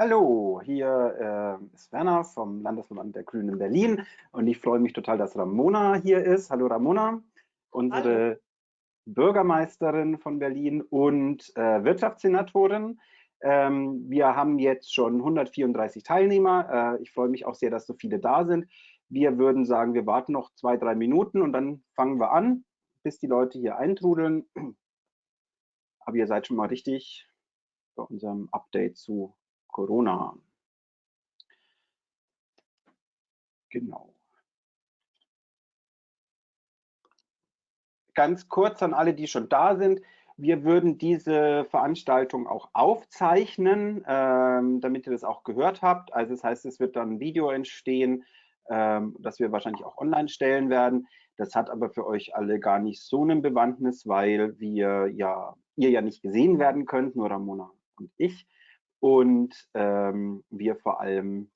Hallo, hier äh, ist Werner vom Landesverband der Grünen in Berlin und ich freue mich total, dass Ramona hier ist. Hallo Ramona, unsere Hallo. Bürgermeisterin von Berlin und äh, Wirtschaftssenatorin. Ähm, wir haben jetzt schon 134 Teilnehmer. Äh, ich freue mich auch sehr, dass so viele da sind. Wir würden sagen, wir warten noch zwei, drei Minuten und dann fangen wir an, bis die Leute hier eintrudeln. Aber ihr seid schon mal richtig bei unserem Update zu Corona. Genau. Ganz kurz an alle, die schon da sind. Wir würden diese Veranstaltung auch aufzeichnen, ähm, damit ihr das auch gehört habt. Also das heißt, es wird dann ein Video entstehen, ähm, das wir wahrscheinlich auch online stellen werden. Das hat aber für euch alle gar nicht so eine Bewandtnis, weil wir ja, ihr ja nicht gesehen werden könnt, nur Ramona und ich und ähm, wir vor allem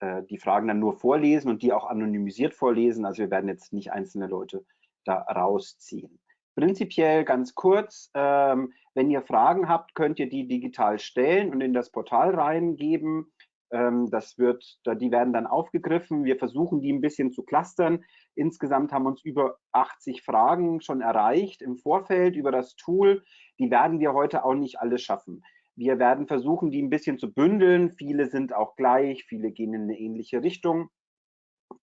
äh, die Fragen dann nur vorlesen und die auch anonymisiert vorlesen. Also wir werden jetzt nicht einzelne Leute da rausziehen. Prinzipiell ganz kurz, ähm, wenn ihr Fragen habt, könnt ihr die digital stellen und in das Portal reingeben. Ähm, das wird, die werden dann aufgegriffen. Wir versuchen, die ein bisschen zu clustern. Insgesamt haben uns über 80 Fragen schon erreicht im Vorfeld über das Tool. Die werden wir heute auch nicht alle schaffen. Wir werden versuchen, die ein bisschen zu bündeln. Viele sind auch gleich, viele gehen in eine ähnliche Richtung.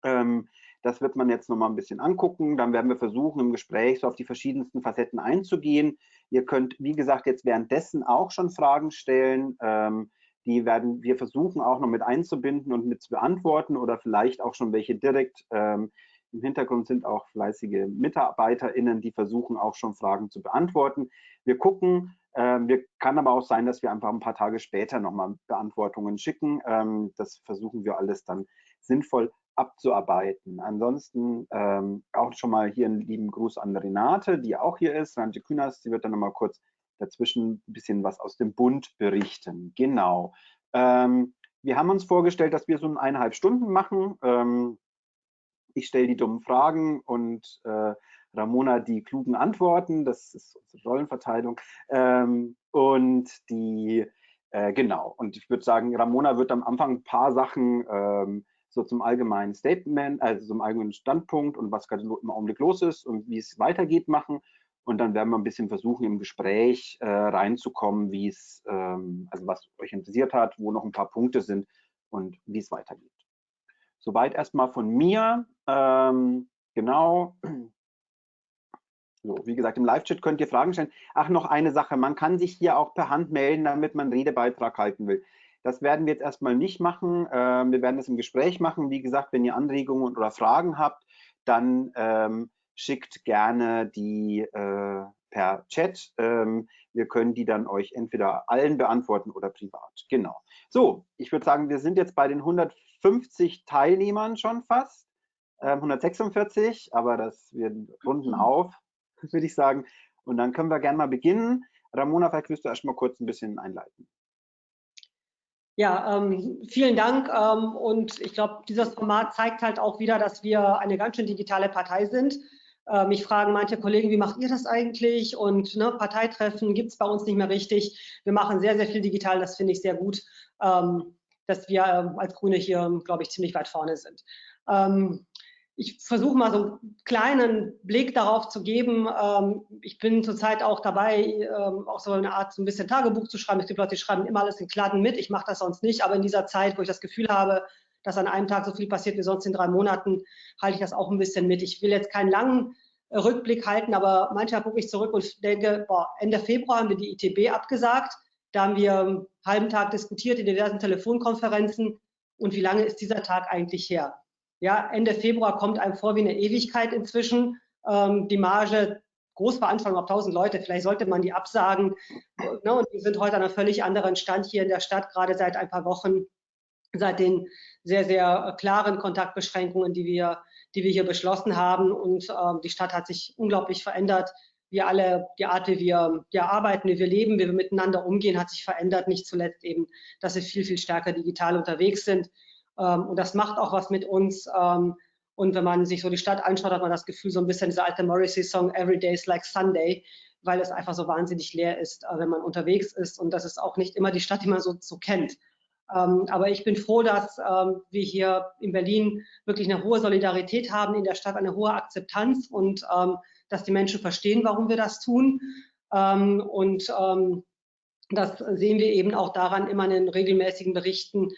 Ähm, das wird man jetzt nochmal ein bisschen angucken. Dann werden wir versuchen, im Gespräch so auf die verschiedensten Facetten einzugehen. Ihr könnt, wie gesagt, jetzt währenddessen auch schon Fragen stellen. Ähm, die werden wir versuchen auch noch mit einzubinden und mit zu beantworten oder vielleicht auch schon welche direkt. Ähm, Im Hintergrund sind auch fleißige MitarbeiterInnen, die versuchen auch schon Fragen zu beantworten. Wir gucken, ähm, wir, kann aber auch sein, dass wir einfach ein paar Tage später nochmal Beantwortungen schicken. Ähm, das versuchen wir alles dann sinnvoll abzuarbeiten. Ansonsten ähm, auch schon mal hier einen lieben Gruß an Renate, die auch hier ist. Renate Kühners, die wird dann nochmal kurz dazwischen ein bisschen was aus dem Bund berichten. Genau. Ähm, wir haben uns vorgestellt, dass wir so eineinhalb Stunden machen. Ähm, ich stelle die dummen Fragen und äh, Ramona die klugen Antworten, das ist unsere Rollenverteilung. Ähm, und die, äh, genau, und ich würde sagen, Ramona wird am Anfang ein paar Sachen ähm, so zum allgemeinen Statement, also zum allgemeinen Standpunkt und was gerade im Augenblick los ist und wie es weitergeht machen. Und dann werden wir ein bisschen versuchen, im Gespräch äh, reinzukommen, wie es, ähm, also was euch interessiert hat, wo noch ein paar Punkte sind und wie es weitergeht. Soweit erstmal von mir. Ähm, genau. So, wie gesagt, im Live-Chat könnt ihr Fragen stellen. Ach, noch eine Sache, man kann sich hier auch per Hand melden, damit man einen Redebeitrag halten will. Das werden wir jetzt erstmal nicht machen. Ähm, wir werden das im Gespräch machen. Wie gesagt, wenn ihr Anregungen oder Fragen habt, dann ähm, schickt gerne die äh, per Chat. Ähm, wir können die dann euch entweder allen beantworten oder privat. Genau. So, ich würde sagen, wir sind jetzt bei den 150 Teilnehmern schon fast. 146, ähm, aber das wir runden auf würde ich sagen. Und dann können wir gerne mal beginnen. Ramona, vielleicht willst du erst mal kurz ein bisschen einleiten. Ja, ähm, vielen Dank. Ähm, und ich glaube, dieses Format zeigt halt auch wieder, dass wir eine ganz schön digitale Partei sind. Äh, mich fragen manche Kollegen, wie macht ihr das eigentlich? Und ne, Parteitreffen gibt es bei uns nicht mehr richtig. Wir machen sehr, sehr viel digital. Das finde ich sehr gut, ähm, dass wir äh, als Grüne hier, glaube ich, ziemlich weit vorne sind. Ähm, ich versuche mal so einen kleinen Blick darauf zu geben. Ähm, ich bin zurzeit auch dabei, ähm, auch so eine Art so ein bisschen Tagebuch zu schreiben. Es gibt Leute, die schreiben immer alles in Kladden mit. Ich mache das sonst nicht, aber in dieser Zeit, wo ich das Gefühl habe, dass an einem Tag so viel passiert wie sonst in drei Monaten, halte ich das auch ein bisschen mit. Ich will jetzt keinen langen äh, Rückblick halten, aber manchmal gucke ich zurück und denke, boah, Ende Februar haben wir die ITB abgesagt. Da haben wir einen halben Tag diskutiert in diversen Telefonkonferenzen. Und wie lange ist dieser Tag eigentlich her? Ja, Ende Februar kommt einem vor wie eine Ewigkeit inzwischen. Ähm, die Marge, Großveranstaltung auf 1000 Leute, vielleicht sollte man die absagen. Ne, und wir sind heute an einem völlig anderen Stand hier in der Stadt, gerade seit ein paar Wochen, seit den sehr, sehr klaren Kontaktbeschränkungen, die wir, die wir hier beschlossen haben. Und ähm, die Stadt hat sich unglaublich verändert. Wir alle, die Art, wie wir ja, arbeiten, wie wir leben, wie wir miteinander umgehen, hat sich verändert. Nicht zuletzt eben, dass wir viel, viel stärker digital unterwegs sind. Ähm, und das macht auch was mit uns. Ähm, und wenn man sich so die Stadt anschaut, hat man das Gefühl, so ein bisschen dieser alte Morrissey-Song Every Day is like Sunday, weil es einfach so wahnsinnig leer ist, äh, wenn man unterwegs ist. Und das ist auch nicht immer die Stadt, die man so, so kennt. Ähm, aber ich bin froh, dass ähm, wir hier in Berlin wirklich eine hohe Solidarität haben, in der Stadt eine hohe Akzeptanz und ähm, dass die Menschen verstehen, warum wir das tun. und das sehen wir eben auch daran immer in den regelmäßigen Berichten,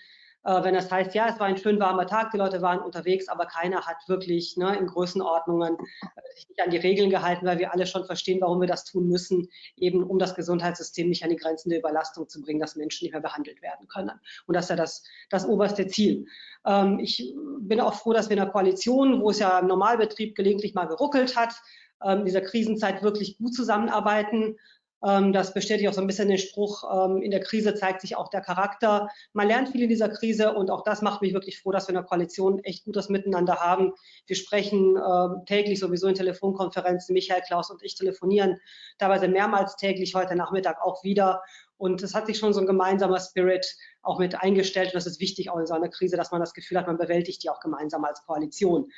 äh, wenn das heißt, ja, es war ein schön warmer Tag, die Leute waren unterwegs, aber keiner hat wirklich ne, in Größenordnungen äh, sich nicht an die Regeln gehalten, weil wir alle schon verstehen, warum wir das tun müssen, eben um das Gesundheitssystem nicht an die Grenzen der Überlastung zu bringen, dass Menschen nicht mehr behandelt werden können. Und das ist ja das, das oberste Ziel. Ähm, ich bin auch froh, dass wir in einer Koalition, wo es ja im Normalbetrieb gelegentlich mal geruckelt hat, ähm, in dieser Krisenzeit wirklich gut zusammenarbeiten das bestätigt auch so ein bisschen den Spruch, ähm, in der Krise zeigt sich auch der Charakter. Man lernt viel in dieser Krise und auch das macht mich wirklich froh, dass wir in der Koalition echt gutes Miteinander haben. Wir sprechen ähm, täglich sowieso in Telefonkonferenzen. Michael, Klaus und ich telefonieren teilweise mehrmals täglich, heute Nachmittag auch wieder. Und es hat sich schon so ein gemeinsamer Spirit auch mit eingestellt. Und das ist wichtig auch in so einer Krise, dass man das Gefühl hat, man bewältigt die auch gemeinsam als Koalition.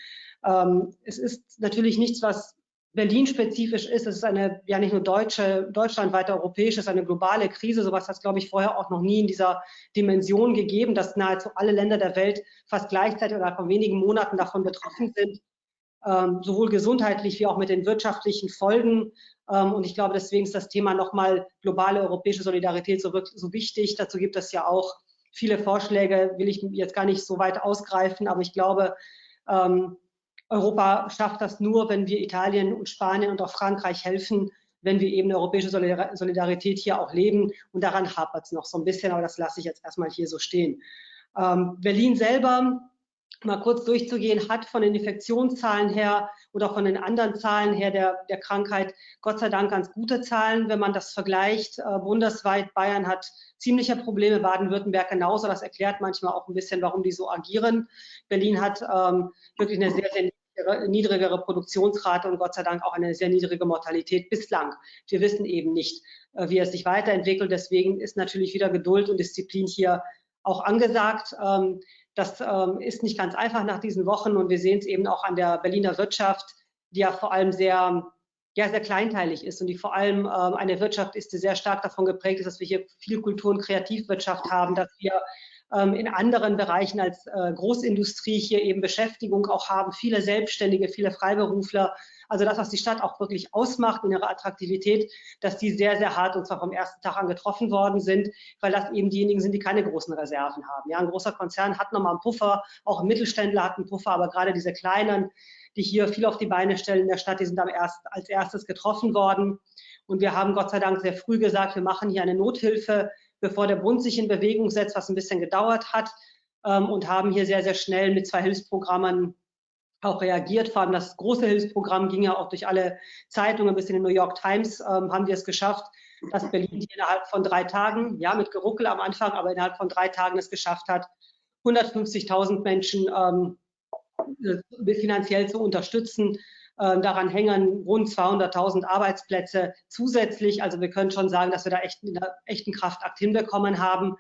es ist natürlich nichts, was Berlin-spezifisch ist. Es ist eine ja nicht nur deutsche, deutschlandweite europäische, es ist eine globale Krise. Sowas hat es, glaube ich, vorher auch noch nie in dieser Dimension gegeben, dass nahezu alle Länder der Welt fast gleichzeitig oder von wenigen Monaten davon betroffen sind, ähm, sowohl gesundheitlich wie auch mit den wirtschaftlichen Folgen. Ähm, und ich glaube, deswegen ist das Thema nochmal globale europäische Solidarität so, so wichtig. Dazu gibt es ja auch viele Vorschläge, will ich jetzt gar nicht so weit ausgreifen, aber ich glaube, ähm, Europa schafft das nur, wenn wir Italien und Spanien und auch Frankreich helfen, wenn wir eben europäische Solidarität hier auch leben. Und daran hapert es noch so ein bisschen, aber das lasse ich jetzt erstmal hier so stehen. Ähm, Berlin selber, mal kurz durchzugehen, hat von den Infektionszahlen her oder von den anderen Zahlen her der, der Krankheit Gott sei Dank ganz gute Zahlen. Wenn man das vergleicht, äh, bundesweit, Bayern hat ziemliche Probleme, Baden-Württemberg genauso. Das erklärt manchmal auch ein bisschen, warum die so agieren. Berlin hat ähm, wirklich eine sehr, sehr niedrigere Produktionsrate und Gott sei Dank auch eine sehr niedrige Mortalität bislang. Wir wissen eben nicht, äh, wie es sich weiterentwickelt. Deswegen ist natürlich wieder Geduld und Disziplin hier auch angesagt. Ähm, das ähm, ist nicht ganz einfach nach diesen Wochen und wir sehen es eben auch an der Berliner Wirtschaft, die ja vor allem sehr, ja, sehr kleinteilig ist und die vor allem ähm, eine Wirtschaft ist, die sehr stark davon geprägt ist, dass wir hier viel Kultur- und Kreativwirtschaft haben, dass wir in anderen Bereichen als äh, Großindustrie hier eben Beschäftigung auch haben, viele Selbstständige, viele Freiberufler. Also das, was die Stadt auch wirklich ausmacht in ihrer Attraktivität, dass die sehr, sehr hart und zwar vom ersten Tag an getroffen worden sind, weil das eben diejenigen sind, die keine großen Reserven haben. Ja, ein großer Konzern hat nochmal einen Puffer, auch ein Mittelständler hat einen Puffer, aber gerade diese kleinen, die hier viel auf die Beine stellen in der Stadt, die sind am erst, als erstes getroffen worden. Und wir haben Gott sei Dank sehr früh gesagt, wir machen hier eine Nothilfe bevor der Bund sich in Bewegung setzt, was ein bisschen gedauert hat ähm, und haben hier sehr, sehr schnell mit zwei Hilfsprogrammen auch reagiert. Vor allem das große Hilfsprogramm ging ja auch durch alle Zeitungen, bis in den New York Times ähm, haben wir es geschafft, dass Berlin innerhalb von drei Tagen, ja mit Geruckel am Anfang, aber innerhalb von drei Tagen es geschafft hat, 150.000 Menschen ähm, äh, finanziell zu unterstützen. Ähm, daran hängen rund 200.000 Arbeitsplätze zusätzlich. Also wir können schon sagen, dass wir da echt einen echten Kraftakt hinbekommen haben.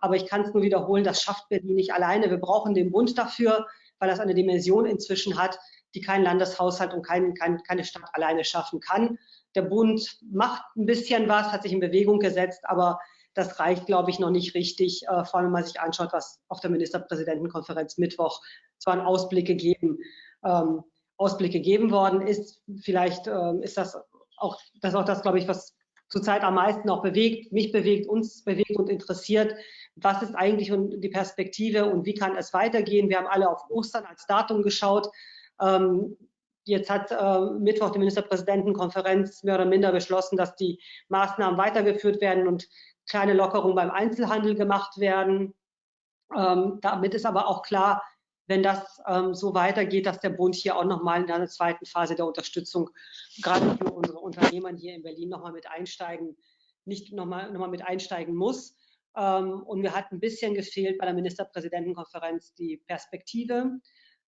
Aber ich kann es nur wiederholen, das schafft Berlin nicht alleine. Wir brauchen den Bund dafür, weil das eine Dimension inzwischen hat, die kein Landeshaushalt und kein, kein, keine Stadt alleine schaffen kann. Der Bund macht ein bisschen was, hat sich in Bewegung gesetzt, aber das reicht, glaube ich, noch nicht richtig, äh, vor allem wenn man sich anschaut, was auf der Ministerpräsidentenkonferenz Mittwoch zwar einen Ausblick gegeben. Ähm, Ausblick gegeben worden ist. Vielleicht äh, ist das auch das, auch das, glaube ich, was zurzeit am meisten auch bewegt, mich bewegt, uns bewegt und interessiert. Was ist eigentlich die Perspektive und wie kann es weitergehen? Wir haben alle auf Ostern als Datum geschaut. Ähm, jetzt hat äh, Mittwoch die Ministerpräsidentenkonferenz mehr oder minder beschlossen, dass die Maßnahmen weitergeführt werden und kleine Lockerungen beim Einzelhandel gemacht werden. Ähm, damit ist aber auch klar, wenn das ähm, so weitergeht, dass der Bund hier auch nochmal in einer zweiten Phase der Unterstützung gerade für unsere Unternehmer hier in Berlin nochmal mit einsteigen, nicht nochmal noch mal mit einsteigen muss. Ähm, und mir hat ein bisschen gefehlt bei der Ministerpräsidentenkonferenz die Perspektive.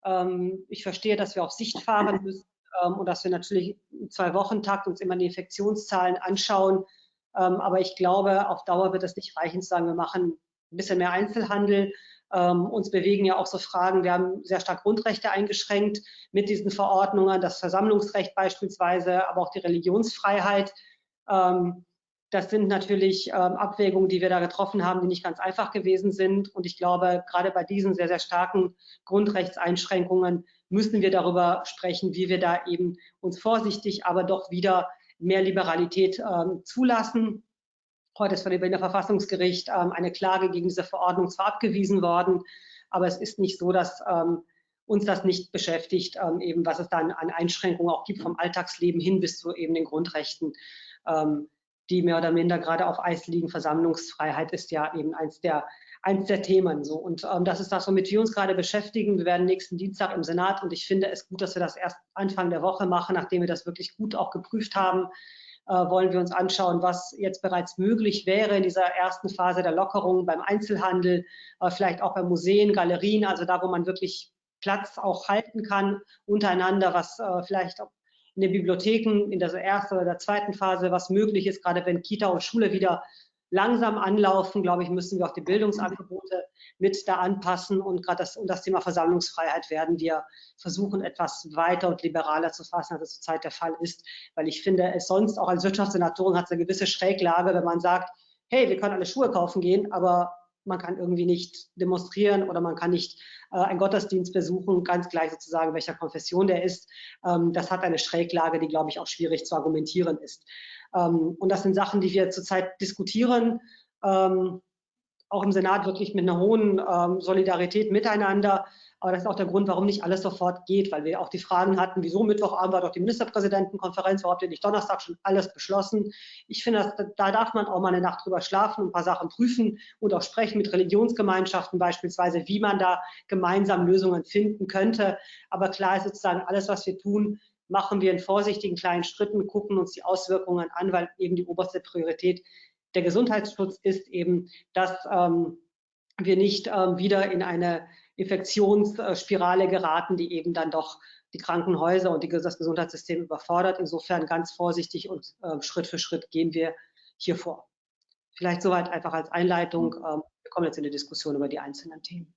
Ähm, ich verstehe, dass wir auf Sicht fahren müssen ähm, und dass wir natürlich im Zwei-Wochen-Takt uns immer die Infektionszahlen anschauen. Ähm, aber ich glaube, auf Dauer wird es nicht reichen zu sagen, wir machen ein bisschen mehr Einzelhandel, ähm, uns bewegen ja auch so Fragen, wir haben sehr stark Grundrechte eingeschränkt mit diesen Verordnungen, das Versammlungsrecht beispielsweise, aber auch die Religionsfreiheit. Ähm, das sind natürlich ähm, Abwägungen, die wir da getroffen haben, die nicht ganz einfach gewesen sind. Und ich glaube, gerade bei diesen sehr, sehr starken Grundrechtseinschränkungen müssen wir darüber sprechen, wie wir da eben uns vorsichtig, aber doch wieder mehr Liberalität ähm, zulassen. Heute ist von dem Berliner Verfassungsgericht ähm, eine Klage gegen diese Verordnung zwar abgewiesen worden, aber es ist nicht so, dass ähm, uns das nicht beschäftigt, ähm, eben was es dann an Einschränkungen auch gibt vom Alltagsleben hin bis zu eben den Grundrechten, ähm, die mehr oder minder gerade auf Eis liegen. Versammlungsfreiheit ist ja eben eins der eins der Themen so. Und ähm, das ist das, womit wir uns gerade beschäftigen. Wir werden nächsten Dienstag im Senat und ich finde es gut, dass wir das erst Anfang der Woche machen, nachdem wir das wirklich gut auch geprüft haben. Äh, wollen wir uns anschauen, was jetzt bereits möglich wäre in dieser ersten Phase der Lockerung beim Einzelhandel, äh, vielleicht auch bei Museen, Galerien, also da, wo man wirklich Platz auch halten kann untereinander, was äh, vielleicht in den Bibliotheken in der ersten oder der zweiten Phase, was möglich ist, gerade wenn Kita und Schule wieder langsam anlaufen, glaube ich, müssen wir auch die Bildungsangebote mit da anpassen und gerade das, und das Thema Versammlungsfreiheit werden wir versuchen, etwas weiter und liberaler zu fassen, als es zurzeit der Fall ist, weil ich finde, es sonst auch als Wirtschaftssenatorin hat es eine gewisse Schräglage, wenn man sagt, hey, wir können alle Schuhe kaufen gehen, aber man kann irgendwie nicht demonstrieren oder man kann nicht äh, einen Gottesdienst besuchen, ganz gleich sozusagen, welcher Konfession der ist. Ähm, das hat eine Schräglage, die, glaube ich, auch schwierig zu argumentieren ist. Ähm, und das sind Sachen, die wir zurzeit diskutieren, ähm, auch im Senat wirklich mit einer hohen ähm, Solidarität miteinander. Aber das ist auch der Grund, warum nicht alles sofort geht, weil wir auch die Fragen hatten, wieso Mittwochabend war doch die Ministerpräsidentenkonferenz, warum habt ihr nicht Donnerstag schon alles beschlossen? Ich finde, da darf man auch mal eine Nacht drüber schlafen und ein paar Sachen prüfen und auch sprechen mit Religionsgemeinschaften beispielsweise, wie man da gemeinsam Lösungen finden könnte. Aber klar ist sozusagen, alles, was wir tun, machen wir in vorsichtigen kleinen Schritten, gucken uns die Auswirkungen an, weil eben die oberste Priorität der Gesundheitsschutz ist eben, dass ähm, wir nicht ähm, wieder in eine Infektionsspirale geraten, die eben dann doch die Krankenhäuser und die, das Gesundheitssystem überfordert. Insofern ganz vorsichtig und äh, Schritt für Schritt gehen wir hier vor. Vielleicht soweit einfach als Einleitung. Mhm. Ähm, wir kommen jetzt in die Diskussion über die einzelnen Themen.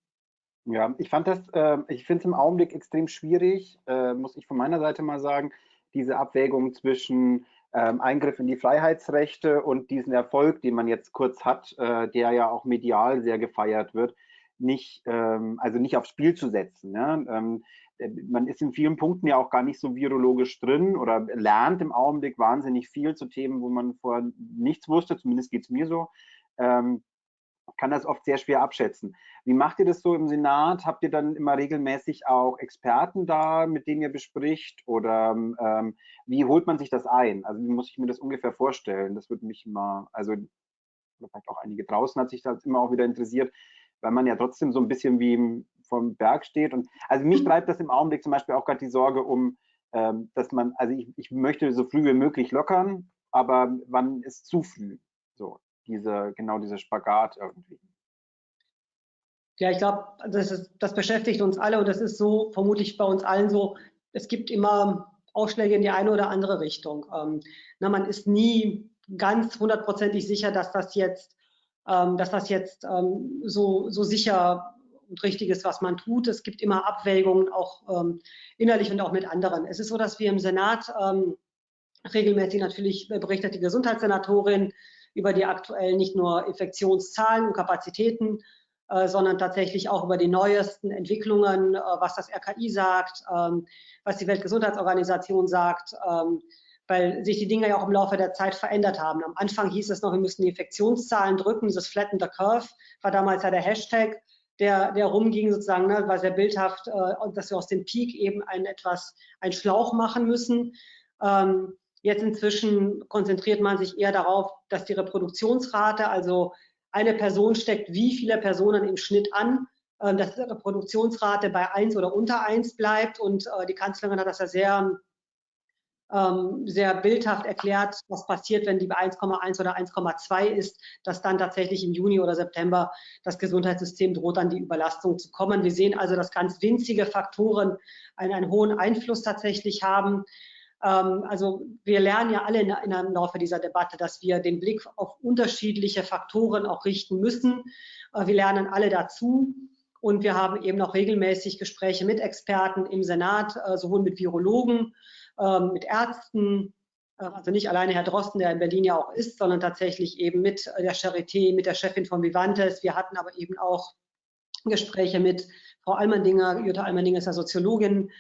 Ja, ich fand das, äh, ich finde es im Augenblick extrem schwierig, äh, muss ich von meiner Seite mal sagen, diese Abwägung zwischen ähm, Eingriff in die Freiheitsrechte und diesen Erfolg, den man jetzt kurz hat, äh, der ja auch medial sehr gefeiert wird, nicht, ähm, also nicht aufs Spiel zu setzen. Ja? Ähm, äh, man ist in vielen Punkten ja auch gar nicht so virologisch drin oder lernt im Augenblick wahnsinnig viel zu Themen, wo man vorher nichts wusste, zumindest geht es mir so. Ähm, kann das oft sehr schwer abschätzen. Wie macht ihr das so im Senat? Habt ihr dann immer regelmäßig auch Experten da, mit denen ihr bespricht? Oder ähm, wie holt man sich das ein? Also wie muss ich mir das ungefähr vorstellen? Das würde mich mal, also vielleicht auch einige draußen hat sich das immer auch wieder interessiert, weil man ja trotzdem so ein bisschen wie vom Berg steht. Und also mich treibt das im Augenblick zum Beispiel auch gerade die Sorge um, ähm, dass man, also ich, ich möchte so früh wie möglich lockern, aber wann ist zu früh? So, diese, genau dieser Spagat irgendwie. Ja, ich glaube, das, das beschäftigt uns alle und das ist so vermutlich bei uns allen so. Es gibt immer Ausschläge in die eine oder andere Richtung. Ähm, na, man ist nie ganz hundertprozentig sicher, dass das jetzt, ähm, dass das jetzt ähm, so, so sicher und richtig ist, was man tut. Es gibt immer Abwägungen, auch ähm, innerlich und auch mit anderen. Es ist so, dass wir im Senat ähm, regelmäßig natürlich berichtet die Gesundheitssenatorin über die aktuellen nicht nur Infektionszahlen und Kapazitäten, äh, sondern tatsächlich auch über die neuesten Entwicklungen, äh, was das RKI sagt, ähm, was die Weltgesundheitsorganisation sagt, ähm, weil sich die Dinge ja auch im Laufe der Zeit verändert haben. Am Anfang hieß es noch, wir müssten die Infektionszahlen drücken, dieses Flatten the Curve war damals ja der Hashtag, der, der rumging sozusagen, ne, war sehr bildhaft, äh, dass wir aus dem Peak eben ein etwas, ein Schlauch machen müssen. Ähm, Jetzt inzwischen konzentriert man sich eher darauf, dass die Reproduktionsrate, also eine Person steckt wie viele Personen im Schnitt an, ähm, dass die Reproduktionsrate bei 1 oder unter 1 bleibt. Und äh, die Kanzlerin hat das ja sehr, ähm, sehr bildhaft erklärt, was passiert, wenn die bei 1,1 oder 1,2 ist, dass dann tatsächlich im Juni oder September das Gesundheitssystem droht, an die Überlastung zu kommen. Wir sehen also, dass ganz winzige Faktoren einen, einen hohen Einfluss tatsächlich haben. Ähm, also wir lernen ja alle in, in, im Laufe dieser Debatte, dass wir den Blick auf unterschiedliche Faktoren auch richten müssen. Äh, wir lernen alle dazu. Und wir haben eben auch regelmäßig Gespräche mit Experten im Senat, äh, sowohl mit Virologen, ähm, mit Ärzten, also nicht alleine Herr Drosten, der in Berlin ja auch ist, sondern tatsächlich eben mit der Charité, mit der Chefin von Vivantes. Wir hatten aber eben auch Gespräche mit Frau Almendinger, Jutta Almendinger ist ja Soziologin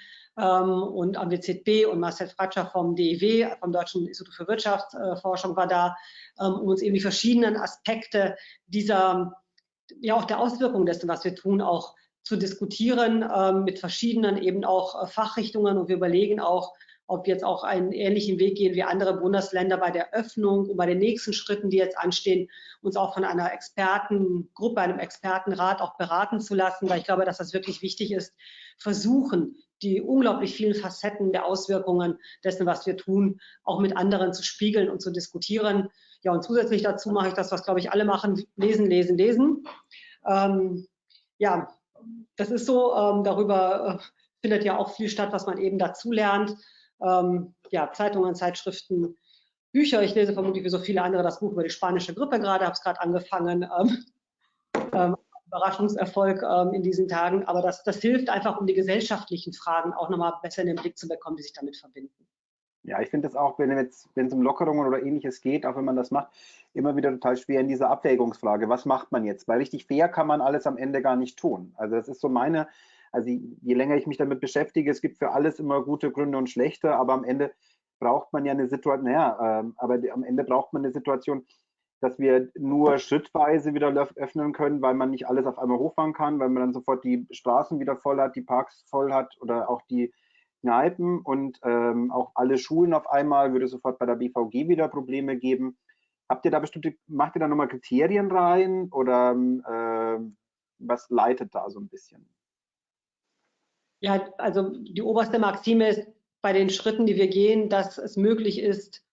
ähm, und am WZB und Marcel Fratscher vom DIW, vom Deutschen Institut für Wirtschaftsforschung war da, ähm, um uns eben die verschiedenen Aspekte dieser, ja auch der Auswirkungen dessen, was wir tun, auch zu diskutieren ähm, mit verschiedenen eben auch äh, Fachrichtungen. Und wir überlegen auch, ob wir jetzt auch einen ähnlichen Weg gehen wie andere Bundesländer bei der Öffnung und bei den nächsten Schritten, die jetzt anstehen, uns auch von einer Expertengruppe, einem Expertenrat auch beraten zu lassen, weil ich glaube, dass das wirklich wichtig ist, versuchen, die unglaublich vielen Facetten der Auswirkungen dessen, was wir tun, auch mit anderen zu spiegeln und zu diskutieren. Ja, und zusätzlich dazu mache ich das, was, glaube ich, alle machen, lesen, lesen, lesen. Ähm, ja, das ist so, ähm, darüber äh, findet ja auch viel statt, was man eben dazu lernt ähm, ja, Zeitungen, Zeitschriften, Bücher. Ich lese vermutlich wie so viele andere das Buch über die spanische Grippe gerade, habe es gerade angefangen. Überraschungserfolg ähm, in diesen Tagen. Aber das, das hilft einfach, um die gesellschaftlichen Fragen auch nochmal besser in den Blick zu bekommen, die sich damit verbinden. Ja, ich finde es auch, wenn es um Lockerungen oder ähnliches geht, auch wenn man das macht, immer wieder total schwer in dieser Abwägungsfrage. Was macht man jetzt? Weil richtig fair kann man alles am Ende gar nicht tun. Also das ist so meine also je länger ich mich damit beschäftige, es gibt für alles immer gute Gründe und schlechte, aber am Ende braucht man ja eine Situation, naja, äh, aber am Ende braucht man eine Situation, dass wir nur schrittweise wieder öffnen können, weil man nicht alles auf einmal hochfahren kann, weil man dann sofort die Straßen wieder voll hat, die Parks voll hat oder auch die Kneipen und ähm, auch alle Schulen auf einmal würde sofort bei der BVG wieder Probleme geben. Habt ihr da bestimmte, macht ihr da nochmal Kriterien rein oder äh, was leitet da so ein bisschen? Ja, also die oberste Maxime ist bei den Schritten, die wir gehen, dass es möglich ist,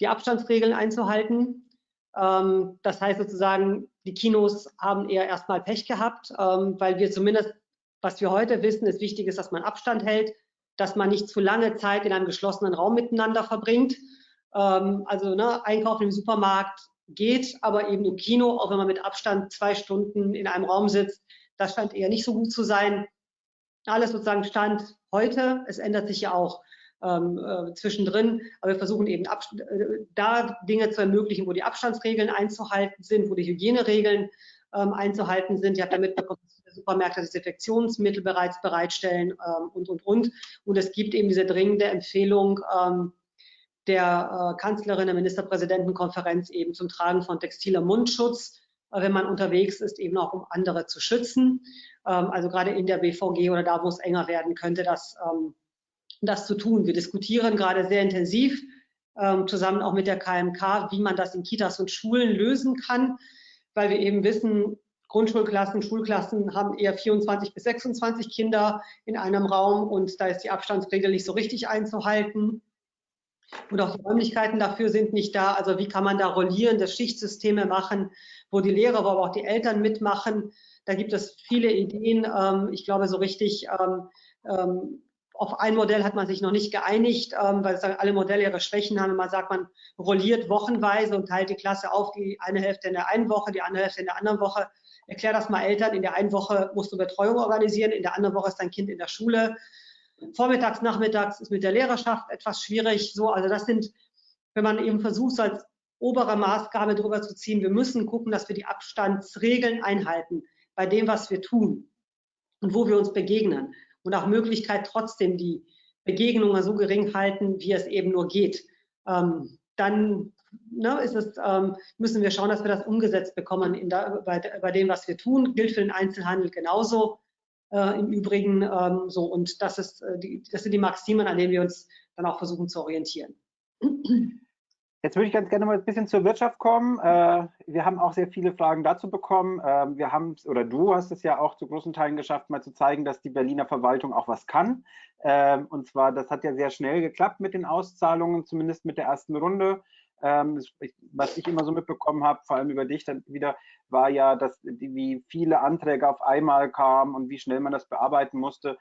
die Abstandsregeln einzuhalten. Ähm, das heißt sozusagen, die Kinos haben eher erstmal Pech gehabt, ähm, weil wir zumindest, was wir heute wissen, ist wichtig ist, dass man Abstand hält, dass man nicht zu lange Zeit in einem geschlossenen Raum miteinander verbringt. Ähm, also ne, Einkaufen im Supermarkt geht, aber eben im Kino, auch wenn man mit Abstand zwei Stunden in einem Raum sitzt, das scheint eher nicht so gut zu sein alles sozusagen Stand heute. Es ändert sich ja auch ähm, äh, zwischendrin, aber wir versuchen eben ab, äh, da Dinge zu ermöglichen, wo die Abstandsregeln einzuhalten sind, wo die Hygieneregeln ähm, einzuhalten sind. Ihr habt damit bekommen, dass Supermärkte Desinfektionsmittel bereits bereitstellen ähm, und, und, und. Und es gibt eben diese dringende Empfehlung ähm, der äh, Kanzlerin der Ministerpräsidentenkonferenz eben zum Tragen von textiler Mundschutz, äh, wenn man unterwegs ist, eben auch um andere zu schützen. Ähm, also gerade in der BVG oder da, wo es enger werden könnte, das, ähm, das zu tun. Wir diskutieren gerade sehr intensiv ähm, zusammen auch mit der KMK, wie man das in Kitas und Schulen lösen kann, weil wir eben wissen, Grundschulklassen, Schulklassen haben eher 24 bis 26 Kinder in einem Raum und da ist die Abstandsregel nicht so richtig einzuhalten. Und auch die Räumlichkeiten dafür sind nicht da. Also wie kann man da rollierende Schichtsysteme machen, wo die Lehrer, aber auch die Eltern mitmachen, da gibt es viele Ideen. Ähm, ich glaube, so richtig ähm, ähm, auf ein Modell hat man sich noch nicht geeinigt, weil alle Modelle ihre Schwächen haben. Man sagt, man rolliert wochenweise und teilt die Klasse auf, die eine Hälfte in der einen Woche, die andere Hälfte in der anderen Woche. Erklär das mal Eltern, in der einen Woche musst du Betreuung organisieren, in der anderen Woche ist dein Kind in der Schule. Vormittags, nachmittags ist mit der Lehrerschaft etwas schwierig. So, also das sind, wenn man eben versucht, so als obere Maßgabe drüber zu ziehen, wir müssen gucken, dass wir die Abstandsregeln einhalten bei dem, was wir tun und wo wir uns begegnen und auch Möglichkeit trotzdem die Begegnungen so gering halten, wie es eben nur geht. Ähm, dann ne, es, ähm, müssen wir schauen, dass wir das umgesetzt bekommen der, bei, bei, dem, was wir tun. Gilt für den Einzelhandel genauso äh, im Übrigen ähm, so. Und das, ist, äh, die, das sind die Maximen, an denen wir uns dann auch versuchen zu orientieren. Jetzt würde ich ganz gerne mal ein bisschen zur Wirtschaft kommen. Äh, wir haben auch sehr viele Fragen dazu bekommen. Ähm, wir haben, oder du hast es ja auch zu großen Teilen geschafft, mal zu zeigen, dass die Berliner Verwaltung auch was kann. Ähm, und zwar, das hat ja sehr schnell geklappt mit den Auszahlungen, zumindest mit der ersten Runde. Ähm, was ich immer so mitbekommen habe, vor allem über dich dann wieder, war ja, dass wie viele Anträge auf einmal kamen und wie schnell man das bearbeiten musste.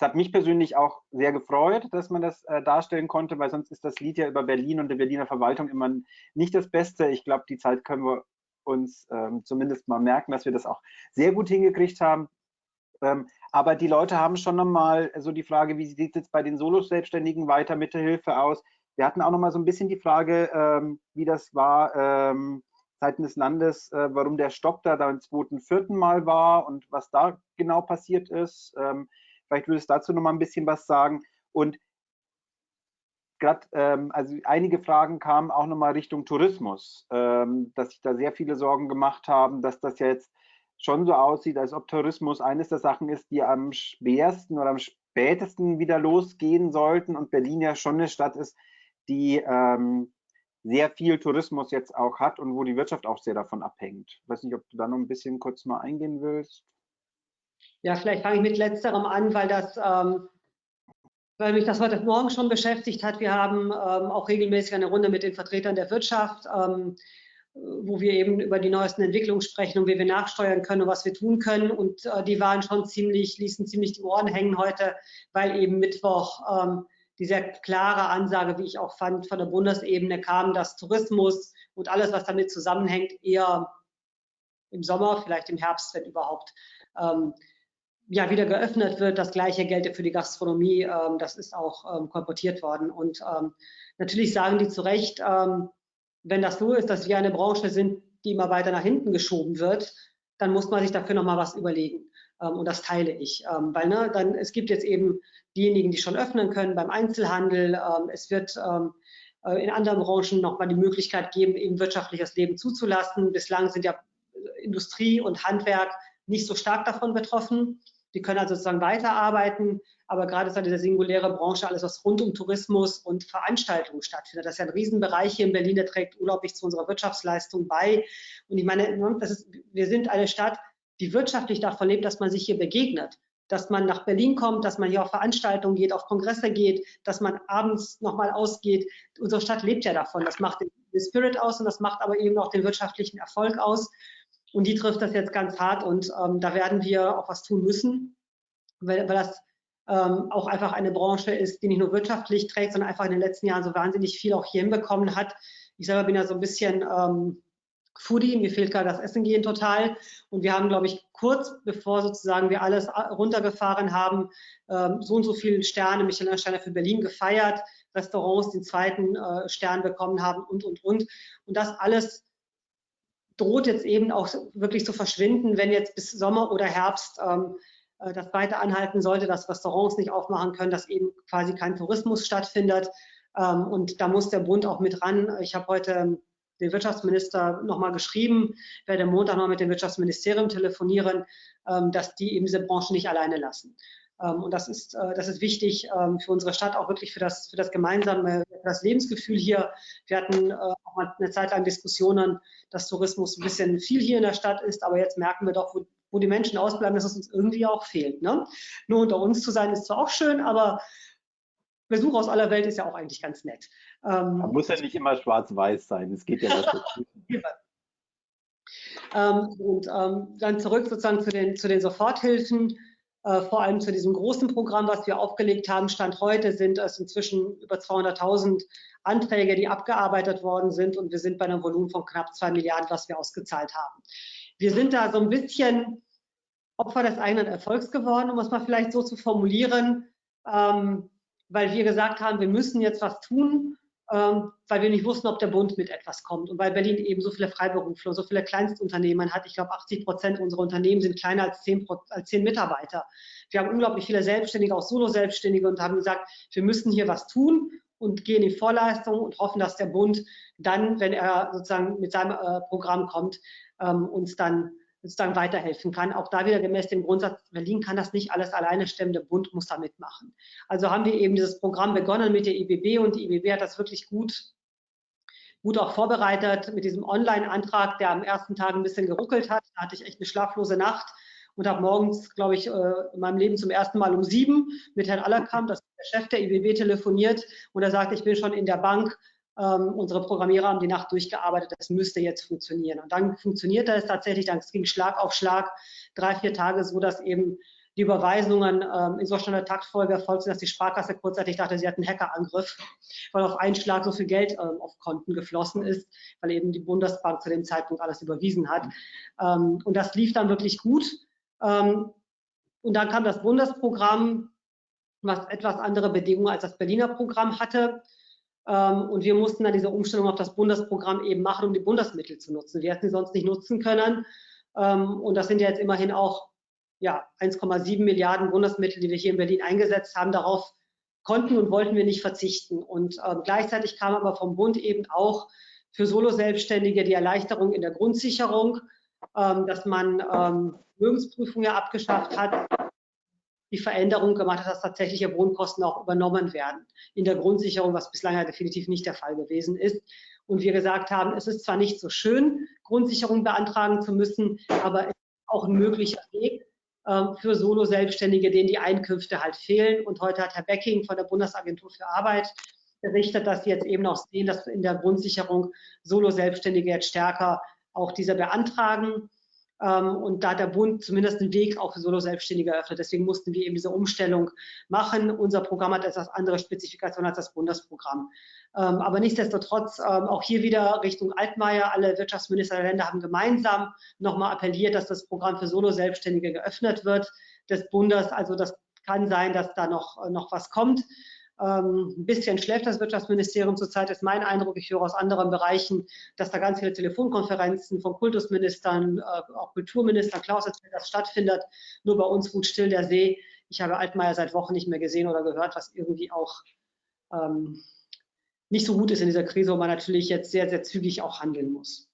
Es hat mich persönlich auch sehr gefreut, dass man das äh, darstellen konnte, weil sonst ist das Lied ja über Berlin und die Berliner Verwaltung immer nicht das Beste. Ich glaube, die Zeit können wir uns ähm, zumindest mal merken, dass wir das auch sehr gut hingekriegt haben. Ähm, aber die Leute haben schon nochmal so die Frage, wie sieht es jetzt bei den Solo-Selbstständigen weiter mit der Hilfe aus? Wir hatten auch noch mal so ein bisschen die Frage, ähm, wie das war ähm, seitens des Landes, äh, warum der Stopp da beim zweiten, vierten Mal war und was da genau passiert ist. Vielleicht würdest du dazu noch mal ein bisschen was sagen. Und gerade, ähm, also einige Fragen kamen auch nochmal Richtung Tourismus, ähm, dass sich da sehr viele Sorgen gemacht haben, dass das ja jetzt schon so aussieht, als ob Tourismus eines der Sachen ist, die am schwersten oder am spätesten wieder losgehen sollten und Berlin ja schon eine Stadt ist, die ähm, sehr viel Tourismus jetzt auch hat und wo die Wirtschaft auch sehr davon abhängt. Ich weiß nicht, ob du da noch ein bisschen kurz mal eingehen willst. Ja, vielleicht fange ich mit letzterem an, weil das ähm, weil mich das heute Morgen schon beschäftigt hat. Wir haben ähm, auch regelmäßig eine Runde mit den Vertretern der Wirtschaft, ähm, wo wir eben über die neuesten Entwicklungen sprechen und wie wir nachsteuern können und was wir tun können. Und äh, die waren schon ziemlich, ließen ziemlich die Ohren hängen heute, weil eben Mittwoch ähm, die sehr klare Ansage, wie ich auch fand, von der Bundesebene kam, dass Tourismus und alles, was damit zusammenhängt, eher im Sommer, vielleicht im Herbst, wenn überhaupt, ähm, ja, wieder geöffnet wird. Das gleiche gelte für die Gastronomie. Ähm, das ist auch ähm, kolportiert worden. Und ähm, natürlich sagen die zu Recht, ähm, wenn das so ist, dass wir eine Branche sind, die immer weiter nach hinten geschoben wird, dann muss man sich dafür nochmal was überlegen. Ähm, und das teile ich. Ähm, weil ne, dann, es gibt jetzt eben diejenigen, die schon öffnen können beim Einzelhandel. es wird äh, in anderen Branchen nochmal die Möglichkeit geben, eben wirtschaftliches Leben zuzulassen. Bislang sind ja Industrie und Handwerk nicht so stark davon betroffen. Die können also sozusagen weiterarbeiten, aber gerade ist halt diese singuläre Branche, alles was rund um Tourismus und Veranstaltungen stattfindet. Das ist ja ein Riesenbereich hier in Berlin, der trägt unglaublich zu unserer Wirtschaftsleistung bei. Und ich meine, ne, ist, wir sind eine Stadt, die wirtschaftlich davon lebt, dass man sich hier begegnet dass man nach Berlin kommt, dass man hier auf Veranstaltungen geht, auf Kongresse geht, dass man abends nochmal ausgeht. Unsere Stadt lebt ja davon. Das macht den Spirit aus und das macht aber eben auch den wirtschaftlichen Erfolg aus. Und die trifft das jetzt ganz hart und ähm, da werden wir auch was tun müssen, weil, weil das ähm, auch einfach eine Branche ist, die nicht nur wirtschaftlich trägt, sondern einfach in den letzten Jahren so wahnsinnig viel auch hier hinbekommen hat. Ich selber bin ja so ein bisschen ähm, Foodie, mir fehlt gerade das Essen gehen total. Und wir haben, glaube ich, kurz bevor sozusagen wir alles runtergefahren haben, ähm, so und so viele Sterne, Michelin-Sterne für Berlin gefeiert, Restaurants den zweiten äh, Stern bekommen haben und, und, und. Und das alles droht jetzt eben auch wirklich zu verschwinden, wenn jetzt bis Sommer oder Herbst ähm, äh, das weiter anhalten sollte, dass Restaurants nicht aufmachen können, dass eben quasi kein Tourismus stattfindet. Ähm, und da muss der Bund auch mit ran. Ich habe heute ähm, den Wirtschaftsminister nochmal geschrieben, werde Montag noch mit dem Wirtschaftsministerium telefonieren, ähm, dass die eben diese Branche nicht alleine lassen. Ähm, und das ist, äh, das ist wichtig ähm, für unsere Stadt, auch wirklich für das, für das gemeinsame, für das Lebensgefühl hier. Wir hatten äh, auch mal eine Zeit lang Diskussionen, dass Tourismus ein bisschen viel hier in der Stadt ist, aber jetzt merken wir doch, wo, wo die Menschen ausbleiben, dass es uns irgendwie auch fehlt. Ne? Nur unter uns zu sein ist zwar auch schön, aber Besuch aus aller Welt ist ja auch eigentlich ganz nett. Ähm, Man muss ja nicht immer schwarz-weiß sein, es geht ja ähm, Und ähm, dann zurück sozusagen zu den, zu den Soforthilfen. Äh, vor allem zu diesem großen Programm, was wir aufgelegt haben. Stand heute sind es inzwischen über 200.000 Anträge, die abgearbeitet worden sind und wir sind bei einem Volumen von knapp zwei Milliarden, was wir ausgezahlt haben. Wir sind da so ein bisschen Opfer des eigenen Erfolgs geworden, um es mal vielleicht so zu formulieren, ähm, weil wir gesagt haben, wir müssen jetzt was tun ähm, weil wir nicht wussten, ob der Bund mit etwas kommt und weil Berlin eben so viele Freiberufler, so viele Kleinstunternehmen hat. Ich glaube, 80 Prozent unserer Unternehmen sind kleiner als 10, als 10 Mitarbeiter. Wir haben unglaublich viele Selbstständige, auch Solo-Selbstständige und haben gesagt, wir müssen hier was tun und gehen in Vorleistung und hoffen, dass der Bund dann, wenn er sozusagen mit seinem äh, Programm kommt, ähm, uns dann sozusagen weiterhelfen kann. Auch da wieder gemäß dem Grundsatz, Berlin kann das nicht alles alleine stemmen, der Bund muss da mitmachen. Also haben wir eben dieses Programm begonnen mit der IBB und die IBB hat das wirklich gut, gut auch vorbereitet mit diesem Online-Antrag, der am ersten Tag ein bisschen geruckelt hat. Da hatte ich echt eine schlaflose Nacht und habe morgens, glaube ich, äh, in meinem Leben zum ersten Mal um sieben mit Herrn Allerkamp, das ist der Chef der IBB, telefoniert und er sagt, ich bin schon in der Bank, ähm, unsere Programmierer haben die Nacht durchgearbeitet, das müsste jetzt funktionieren. Und dann funktionierte es tatsächlich, dann ging Schlag auf Schlag, drei, vier Tage so, dass eben die Überweisungen ähm, in so einer Taktfolge erfolgt sind, dass die Sparkasse kurzzeitig dachte, sie hat einen Hackerangriff, weil auf einen Schlag so viel Geld ähm, auf Konten geflossen ist, weil eben die Bundesbank zu dem Zeitpunkt alles überwiesen hat. Ähm, und das lief dann wirklich gut. Ähm, und dann kam das Bundesprogramm, was etwas andere Bedingungen als das Berliner Programm hatte. Ähm, und wir mussten dann diese Umstellung auf das Bundesprogramm eben machen, um die Bundesmittel zu nutzen. Wir hätten sie sonst nicht nutzen können. Ähm, und das sind ja jetzt immerhin auch ja, 1,7 Milliarden Bundesmittel, die wir hier in Berlin eingesetzt haben. Darauf konnten und wollten wir nicht verzichten. Und ähm, gleichzeitig kam aber vom Bund eben auch für Solo-Selbstständige die Erleichterung in der Grundsicherung, dass man Vermögensprüfung ja abgeschafft hat, die Veränderung gemacht hat, dass tatsächliche Wohnkosten auch übernommen werden in der Grundsicherung, was bislang ja definitiv nicht der Fall gewesen ist. Und wir gesagt haben, es ist zwar nicht so schön, Grundsicherung beantragen zu müssen, aber es ist auch ein möglicher Weg äh, für Solo-Selbstständige, denen die Einkünfte halt fehlen. Und heute hat Herr Becking von der Bundesagentur für Arbeit berichtet, dass sie jetzt eben auch sehen, dass in der Grundsicherung Solo-Selbstständige jetzt stärker auch diese beantragen. Ähm, und da hat der Bund zumindest einen Weg auch für Solo-Selbstständige eröffnet. Deswegen mussten wir eben diese Umstellung machen. Unser Programm hat etwas andere Spezifikationen als das Bundesprogramm. Ähm, aber nichtsdestotrotz ähm, auch hier wieder Richtung Altmaier. Alle Wirtschaftsminister der Länder haben gemeinsam nochmal appelliert, dass das Programm für Solo-Selbstständige geöffnet wird des Bundes. Also das kann sein, dass da noch, noch was kommt. Ähm, ein bisschen schläft das Wirtschaftsministerium zurzeit, ist mein Eindruck. Ich höre aus anderen Bereichen, dass da ganz viele Telefonkonferenzen von Kultusministern, äh, auch Kulturministern, Klaus erzählt, das stattfindet. Nur bei uns ruht still der See. Ich habe Altmaier seit Wochen nicht mehr gesehen oder gehört, was irgendwie auch ähm, nicht so gut ist in dieser Krise, wo man natürlich jetzt sehr, sehr zügig auch handeln muss.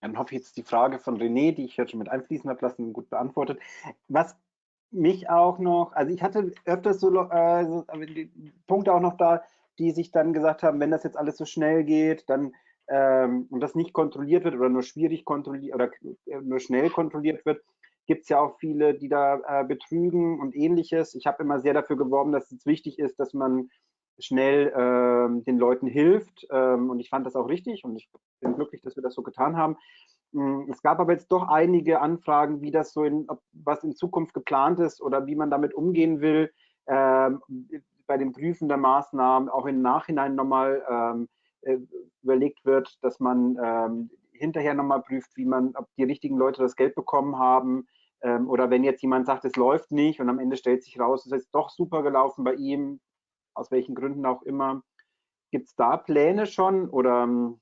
Dann hoffe ich jetzt die Frage von René, die ich jetzt schon mit einfließen habe lassen, gut beantwortet. Was mich auch noch, also ich hatte öfters so, äh, so Punkte auch noch da, die sich dann gesagt haben, wenn das jetzt alles so schnell geht, dann ähm, und das nicht kontrolliert wird oder nur schwierig kontrolliert oder äh, nur schnell kontrolliert wird, gibt es ja auch viele, die da äh, betrügen und ähnliches. Ich habe immer sehr dafür geworben, dass es wichtig ist, dass man schnell ähm, den Leuten hilft ähm, und ich fand das auch richtig und ich bin glücklich, dass wir das so getan haben. Hm, es gab aber jetzt doch einige Anfragen, wie das so in, was in Zukunft geplant ist oder wie man damit umgehen will, ähm, bei dem Prüfen der Maßnahmen auch im Nachhinein nochmal ähm, äh, überlegt wird, dass man ähm, hinterher nochmal prüft, wie man, ob die richtigen Leute das Geld bekommen haben. Ähm, oder wenn jetzt jemand sagt, es läuft nicht und am Ende stellt sich raus, es ist doch super gelaufen bei ihm, aus welchen Gründen auch immer. Gibt es da Pläne schon oder ähm,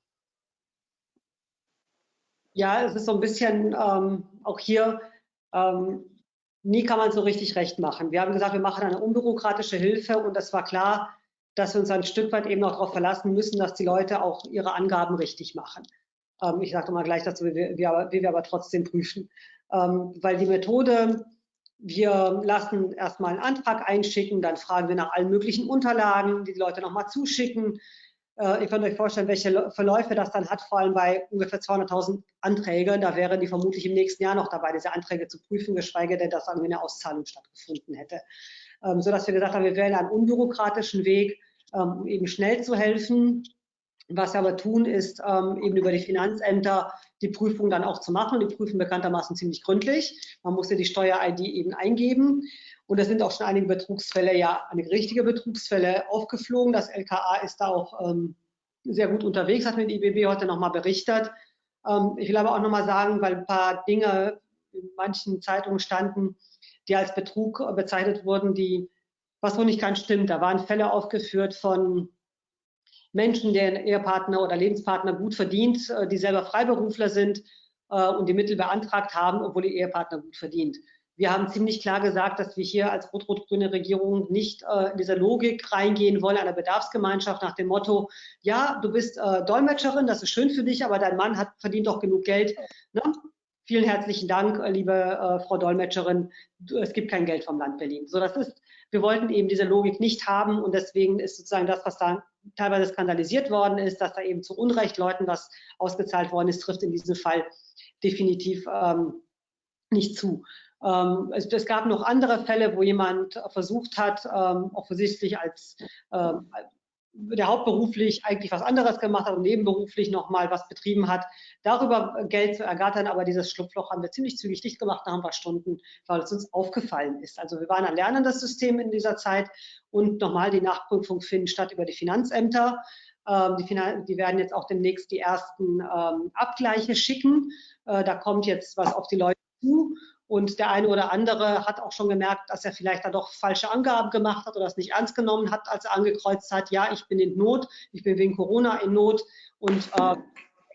ja, es ist so ein bisschen ähm, auch hier, ähm, nie kann man so richtig recht machen. Wir haben gesagt, wir machen eine unbürokratische Hilfe und es war klar, dass wir uns ein Stück weit eben auch darauf verlassen müssen, dass die Leute auch ihre Angaben richtig machen. Ähm, ich sage mal gleich dazu, wie wir, wie wir aber trotzdem prüfen. Ähm, weil die Methode, wir lassen erstmal einen Antrag einschicken, dann fragen wir nach allen möglichen Unterlagen, die die Leute nochmal zuschicken. Äh, ihr könnt euch vorstellen, welche Verläufe das dann hat, vor allem bei ungefähr 200.000 Anträgen. Da wären die vermutlich im nächsten Jahr noch dabei, diese Anträge zu prüfen, geschweige denn, dass irgendwie eine Auszahlung stattgefunden hätte. Ähm, sodass wir gesagt haben, wir wählen einen unbürokratischen Weg, ähm, um eben schnell zu helfen. Was wir aber tun, ist ähm, eben über die Finanzämter die Prüfung dann auch zu machen. Die prüfen bekanntermaßen ziemlich gründlich. Man musste die Steuer-ID eben eingeben. Und es sind auch schon einige Betrugsfälle, ja, einige richtige Betrugsfälle aufgeflogen. Das LKA ist da auch ähm, sehr gut unterwegs, hat mir die IBB heute nochmal berichtet. Ähm, ich will aber auch nochmal sagen, weil ein paar Dinge in manchen Zeitungen standen, die als Betrug bezeichnet wurden, die, was wohl nicht ganz stimmt. Da waren Fälle aufgeführt von Menschen, deren Ehepartner oder Lebenspartner gut verdient, äh, die selber Freiberufler sind äh, und die Mittel beantragt haben, obwohl ihr Ehepartner gut verdient. Wir haben ziemlich klar gesagt, dass wir hier als rot-rot-grüne Regierung nicht äh, in dieser Logik reingehen wollen, einer Bedarfsgemeinschaft nach dem Motto, ja, du bist äh, Dolmetscherin, das ist schön für dich, aber dein Mann hat verdient doch genug Geld. Ne? Vielen herzlichen Dank, äh, liebe äh, Frau Dolmetscherin. Es gibt kein Geld vom Land Berlin. So, das ist, wir wollten eben diese Logik nicht haben und deswegen ist sozusagen das, was da teilweise skandalisiert worden ist, dass da eben zu Unrecht Leuten was ausgezahlt worden ist, trifft in diesem Fall definitiv ähm, nicht zu. Ähm, es, gab noch andere Fälle, wo jemand versucht hat, ähm, offensichtlich als ähm, der hauptberuflich eigentlich was anderes gemacht hat und nebenberuflich nochmal was betrieben hat, darüber Geld zu ergattern. Aber dieses Schlupfloch haben wir ziemlich zügig dicht gemacht nach ein paar Stunden, weil es uns aufgefallen ist. Also wir waren ein lernendes System in dieser Zeit und nochmal die Nachprüfung finden statt über die Finanzämter. Ähm, die, Finan die, werden jetzt auch demnächst die ersten ähm, Abgleiche schicken. Äh, da kommt jetzt was auf die Leute zu Und der eine oder andere hat auch schon gemerkt, dass er vielleicht da doch falsche Angaben gemacht hat oder es nicht ernst genommen hat, als er angekreuzt hat, ja, ich bin in Not, ich bin wegen Corona in Not und äh,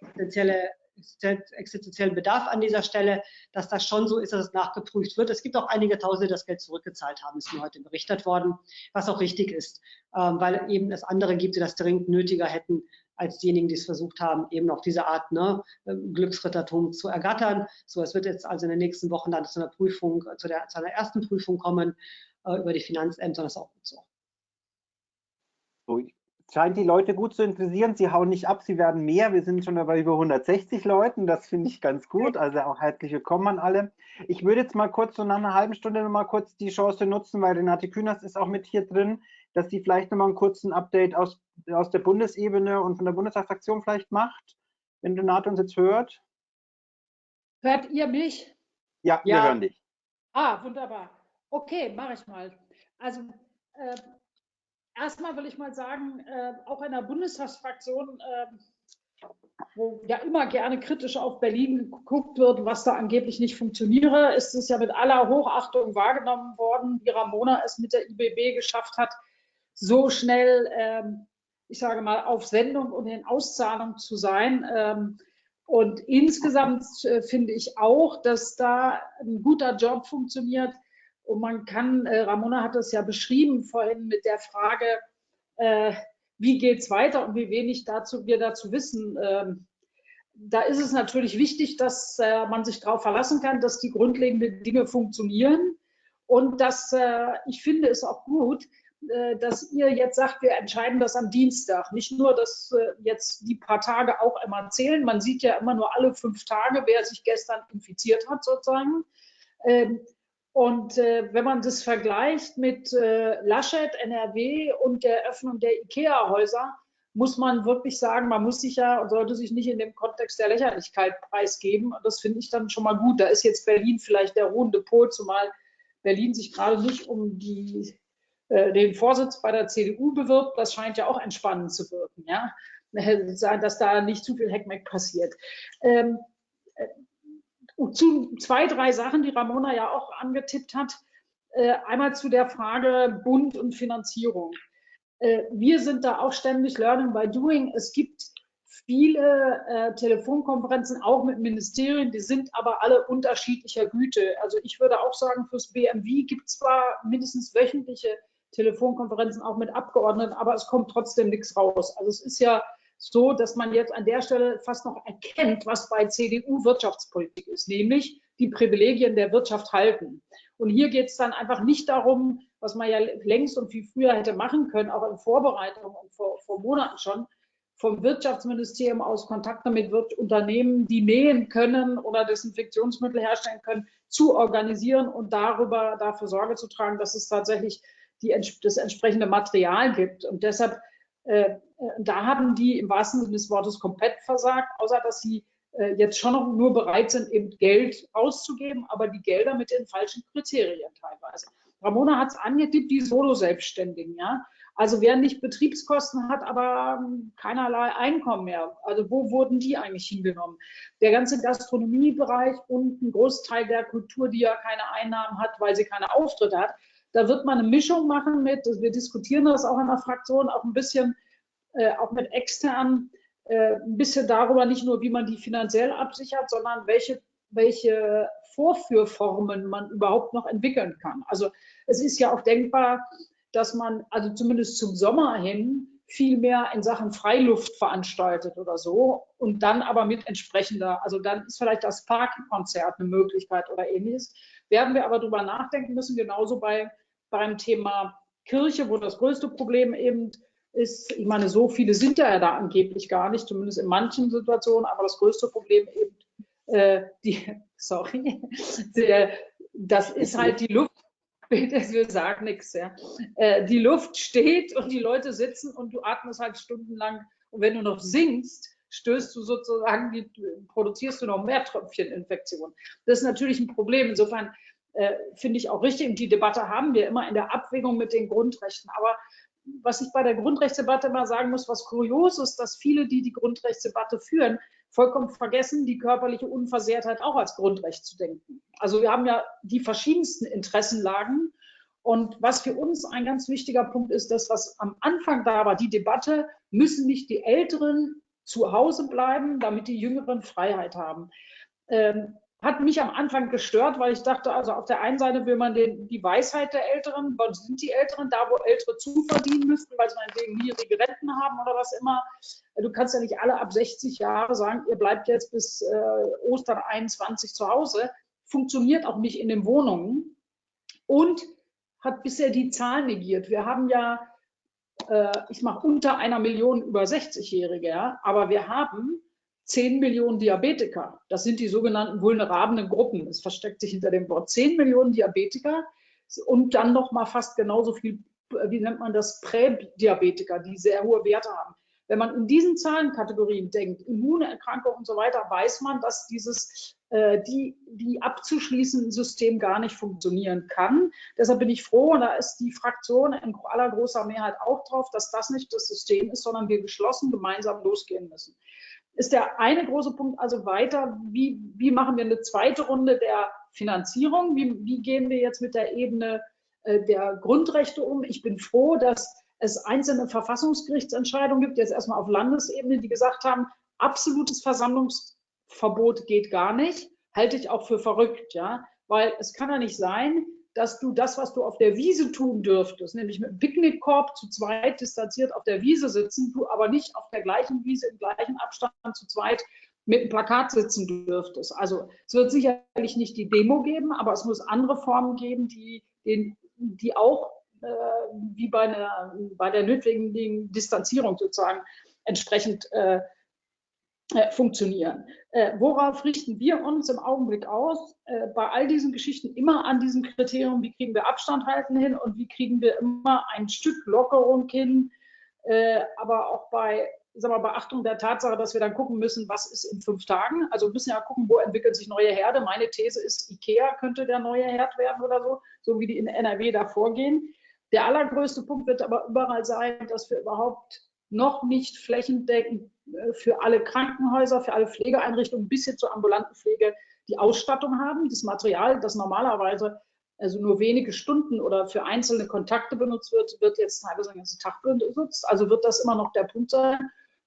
existenzielle existenziellen Bedarf an dieser Stelle, dass das schon so ist, dass es nachgeprüft wird. Es gibt auch einige Tausende, die das Geld zurückgezahlt haben, ist mir heute berichtet worden, was auch richtig ist, ähm, weil eben es andere gibt, die das dringend nötiger hätten als diejenigen, die es versucht haben, eben auch diese Art ne, Glücksrittertum zu ergattern. So, es wird jetzt also in den nächsten Wochen dann zu einer Prüfung, zu, der, zu einer ersten Prüfung kommen äh, über die Finanzämter, das ist auch gut so. so scheint die Leute gut zu interessieren. Sie hauen nicht ab, sie werden mehr. Wir sind schon dabei über 160 Leuten. Das finde ich ganz gut. Also auch herzlich willkommen an alle. Ich würde jetzt mal kurz so nach einer halben Stunde noch mal kurz die Chance nutzen, weil Renate Kühners ist auch mit hier drin, dass sie vielleicht noch mal einen kurzen Update aus, aus der Bundesebene und von der Bundestagsfraktion vielleicht macht, wenn Renate uns jetzt hört. Hört ihr mich? Ja, ja. wir hören dich. Ah, wunderbar. Okay, mache ich mal. Also äh, erstmal will ich mal sagen, äh, auch in der Bundestagsfraktion, äh, wo ja immer gerne kritisch auf Berlin geguckt wird, was da angeblich nicht funktioniere, ist es ja mit aller Hochachtung wahrgenommen worden, wie Ramona es mit der IBB geschafft hat, so schnell, ähm, ich sage mal, auf Sendung und in Auszahlung zu sein. Ähm, und insgesamt äh, finde ich auch, dass da ein guter Job funktioniert und man kann, äh, Ramona hat das ja beschrieben vorhin mit der Frage, äh, wie geht es weiter und wie wenig dazu, wir dazu wissen. Ähm, da ist es natürlich wichtig, dass man sich darauf verlassen kann, dass die grundlegenden Dinge funktionieren. Und dass ich finde es auch gut, dass ihr jetzt sagt, wir entscheiden das am Dienstag. Nicht nur, dass äh, jetzt die paar Tage auch immer zählen. Man sieht ja immer nur alle fünf Tage, wer sich gestern infiziert hat, sozusagen. Ähm, und äh, wenn man das vergleicht mit äh, Laschet, NRW und der Öffnung der IKEA-Häuser, muss man wirklich sagen, man muss sich ja und sollte sich nicht in dem Kontext der Lächerlichkeit preisgeben. Und das finde ich dann schon mal gut. Da ist jetzt Berlin vielleicht der ruhende Pol, zumal Berlin sich gerade nicht um die, äh, den Vorsitz bei der CDU bewirbt. Das scheint ja auch entspannend zu wirken, ja? dass da nicht zu viel Heckmeck passiert. Ähm, zu zwei, drei Sachen, die Ramona ja auch angetippt hat. Äh, einmal zu der Frage Bund und Finanzierung. Äh, wir sind da auch ständig Learning by Doing. Es gibt viele äh, Telefonkonferenzen, auch mit Ministerien, die sind aber alle unterschiedlicher Güte. Also ich würde auch sagen, fürs BMW gibt es zwar mindestens wöchentliche Telefonkonferenzen auch mit Abgeordneten, aber es kommt trotzdem nichts raus. Also es ist ja so, dass man jetzt an der Stelle fast noch erkennt, was bei CDU Wirtschaftspolitik ist, nämlich die Privilegien der Wirtschaft halten. Und hier geht es dann einfach nicht darum, was man ja längst und viel früher hätte machen können, auch in Vorbereitung und vor, vor Monaten schon, vom Wirtschaftsministerium aus Kontakte mit Unternehmen, die nähen können oder Desinfektionsmittel herstellen können, zu organisieren und darüber dafür Sorge zu tragen, dass es tatsächlich die, das entsprechende Material gibt. Und deshalb äh, da haben die im wahrsten Sinne des Wortes komplett versagt, außer dass sie äh, jetzt schon noch nur bereit sind, eben Geld auszugeben, aber die Gelder mit den falschen Kriterien teilweise. Ramona hat es angetippt, die Solo-Selbstständigen, ja. Also wer nicht Betriebskosten hat, aber ähm, keinerlei Einkommen mehr. Also wo wurden die eigentlich hingenommen? Der ganze Gastronomiebereich und ein Großteil der Kultur, die ja keine Einnahmen hat, weil sie keine Auftritte hat, da wird man eine Mischung machen mit, wir diskutieren das auch in der Fraktion, auch ein bisschen, äh, auch mit externen, äh, ein bisschen darüber, nicht nur, wie man die finanziell absichert, sondern welche, welche Vorführformen man überhaupt noch entwickeln kann. Also es ist ja auch denkbar, dass man also zumindest zum Sommer hin viel mehr in Sachen Freiluft veranstaltet oder so und dann aber mit entsprechender, also dann ist vielleicht das Parkkonzert eine Möglichkeit oder ähnliches. Werden wir aber drüber nachdenken müssen, genauso bei beim Thema Kirche, wo das größte Problem eben ist, ich meine, so viele sind da ja da angeblich gar nicht, zumindest in manchen Situationen, aber das größte Problem eben, äh, die, sorry, der, das ist halt die Luft, wir sagen nichts, ja. Äh, die Luft steht und die Leute sitzen und du atmest halt stundenlang und wenn du noch singst, stößt du sozusagen, die, produzierst du noch mehr Tröpfcheninfektionen. Das ist natürlich ein Problem. Insofern äh, finde ich auch richtig. Und die Debatte haben wir immer in der Abwägung mit den Grundrechten. Aber was ich bei der Grundrechtsdebatte immer sagen muss, was kurios ist, dass viele, die die Grundrechtsdebatte führen, vollkommen vergessen, die körperliche Unversehrtheit auch als Grundrecht zu denken. Also wir haben ja die verschiedensten Interessenlagen. Und was für uns ein ganz wichtiger Punkt ist, das, was am Anfang da war, die Debatte, müssen nicht die Älteren zu Hause bleiben, damit die Jüngeren Freiheit haben. Ähm, hat mich am Anfang gestört, weil ich dachte, also auf der einen Seite will man den, die Weisheit der Älteren, wo sind die Älteren, da wo Ältere zuverdienen müssten, weil sie meinetwegen niedrige Renten haben oder was immer. Du kannst ja nicht alle ab 60 Jahre sagen, ihr bleibt jetzt bis äh, Ostern 21 zu Hause. Funktioniert auch nicht in den Wohnungen und hat bisher die Zahlen negiert. Wir haben ja, äh, ich mache unter einer Million über 60-Jährige, ja, aber wir haben 10 Millionen Diabetiker. Das sind die sogenannten vulnerablen Gruppen. Es versteckt sich hinter dem Wort 10 Millionen Diabetiker und dann noch mal fast genauso viel, wie nennt man das, Prädiabetiker, die sehr hohe Werte haben. Wenn man in diesen Zahlenkategorien denkt, Immunerkrankungen und so weiter, weiß man, dass dieses äh, die, die abzuschließende System gar nicht funktionieren kann. Deshalb bin ich froh, und da ist die Fraktion in aller großer Mehrheit auch drauf, dass das nicht das System ist, sondern wir geschlossen gemeinsam losgehen müssen ist der eine große Punkt also weiter, wie, wie machen wir eine zweite Runde der Finanzierung? Wie, wie gehen wir jetzt mit der Ebene äh, der Grundrechte um? Ich bin froh, dass es einzelne Verfassungsgerichtsentscheidungen gibt, jetzt erstmal auf Landesebene, die gesagt haben, absolutes Versammlungsverbot geht gar nicht. Halte ich auch für verrückt, ja, weil es kann ja nicht sein, dass du das, was du auf der Wiese tun dürftest, nämlich mit einem Picknickkorb zu zweit distanziert auf der Wiese sitzen, du aber nicht auf der gleichen Wiese im gleichen Abstand zu zweit mit einem Plakat sitzen dürftest. Also es wird sicherlich nicht die Demo geben, aber es muss andere Formen geben, die, die, die auch äh, wie bei, einer, bei der notwendigen Distanzierung sozusagen entsprechend äh, äh, funktionieren. Äh, worauf richten wir uns im Augenblick aus? Äh, bei all diesen Geschichten immer an diesem Kriterium, wie kriegen wir Abstand halten hin und wie kriegen wir immer ein Stück Lockerung hin, äh, aber auch bei sag mal, Beachtung der Tatsache, dass wir dann gucken müssen, was ist in fünf Tagen. Also wir müssen ja gucken, wo entwickelt sich neue Herde. Meine These ist, IKEA könnte der neue Herd werden oder so, so wie die in NRW da vorgehen. Der allergrößte Punkt wird aber überall sein, dass wir überhaupt noch nicht flächendeckend äh, für alle Krankenhäuser, für alle Pflegeeinrichtungen bis hin zur ambulanten Pflege die Ausstattung haben, das Material, das normalerweise also nur wenige Stunden oder für einzelne Kontakte benutzt wird, wird jetzt teilweise den ganzen Tag benutzt. Also wird das immer noch der Punkt sein.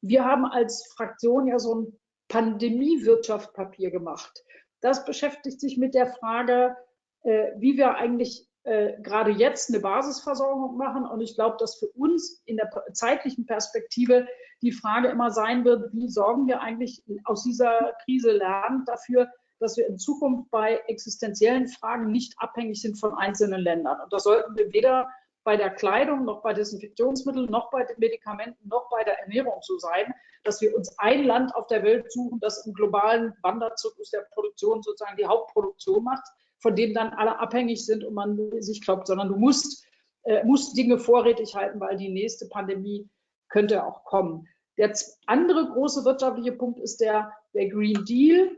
Wir haben als Fraktion ja so ein Pandemiewirtschaftpapier gemacht. Das beschäftigt sich mit der Frage, äh, wie wir eigentlich äh, gerade jetzt eine Basisversorgung machen. Und ich glaube, dass für uns in der zeitlichen Perspektive die Frage immer sein wird, wie sorgen wir eigentlich aus dieser Krise lernen dafür, dass wir in Zukunft bei existenziellen Fragen nicht abhängig sind von einzelnen Ländern. Und das sollten wir weder bei der Kleidung, noch bei Desinfektionsmitteln, noch bei den Medikamenten, noch bei der Ernährung so sein, dass wir uns ein Land auf der Welt suchen, das im globalen Wanderzirkus der Produktion sozusagen die Hauptproduktion macht, von dem dann alle abhängig sind und man sich glaubt, sondern du musst, äh, musst Dinge vorrätig halten, weil die nächste Pandemie könnte auch kommen. Der andere große wirtschaftliche Punkt ist der, der Green Deal.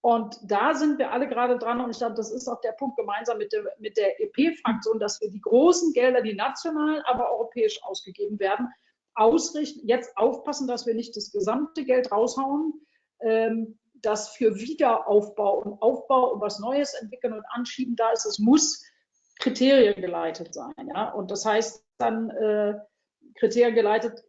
Und da sind wir alle gerade dran. Und ich glaube, das ist auch der Punkt gemeinsam mit der, mit der EP-Fraktion, dass wir die großen Gelder, die national, aber europäisch ausgegeben werden, ausrichten. Jetzt aufpassen, dass wir nicht das gesamte Geld raushauen, ähm, das für Wiederaufbau und Aufbau und was Neues entwickeln und anschieben da ist, es muss Kriterien geleitet sein. Ja? Und das heißt dann äh, Kriterien geleitet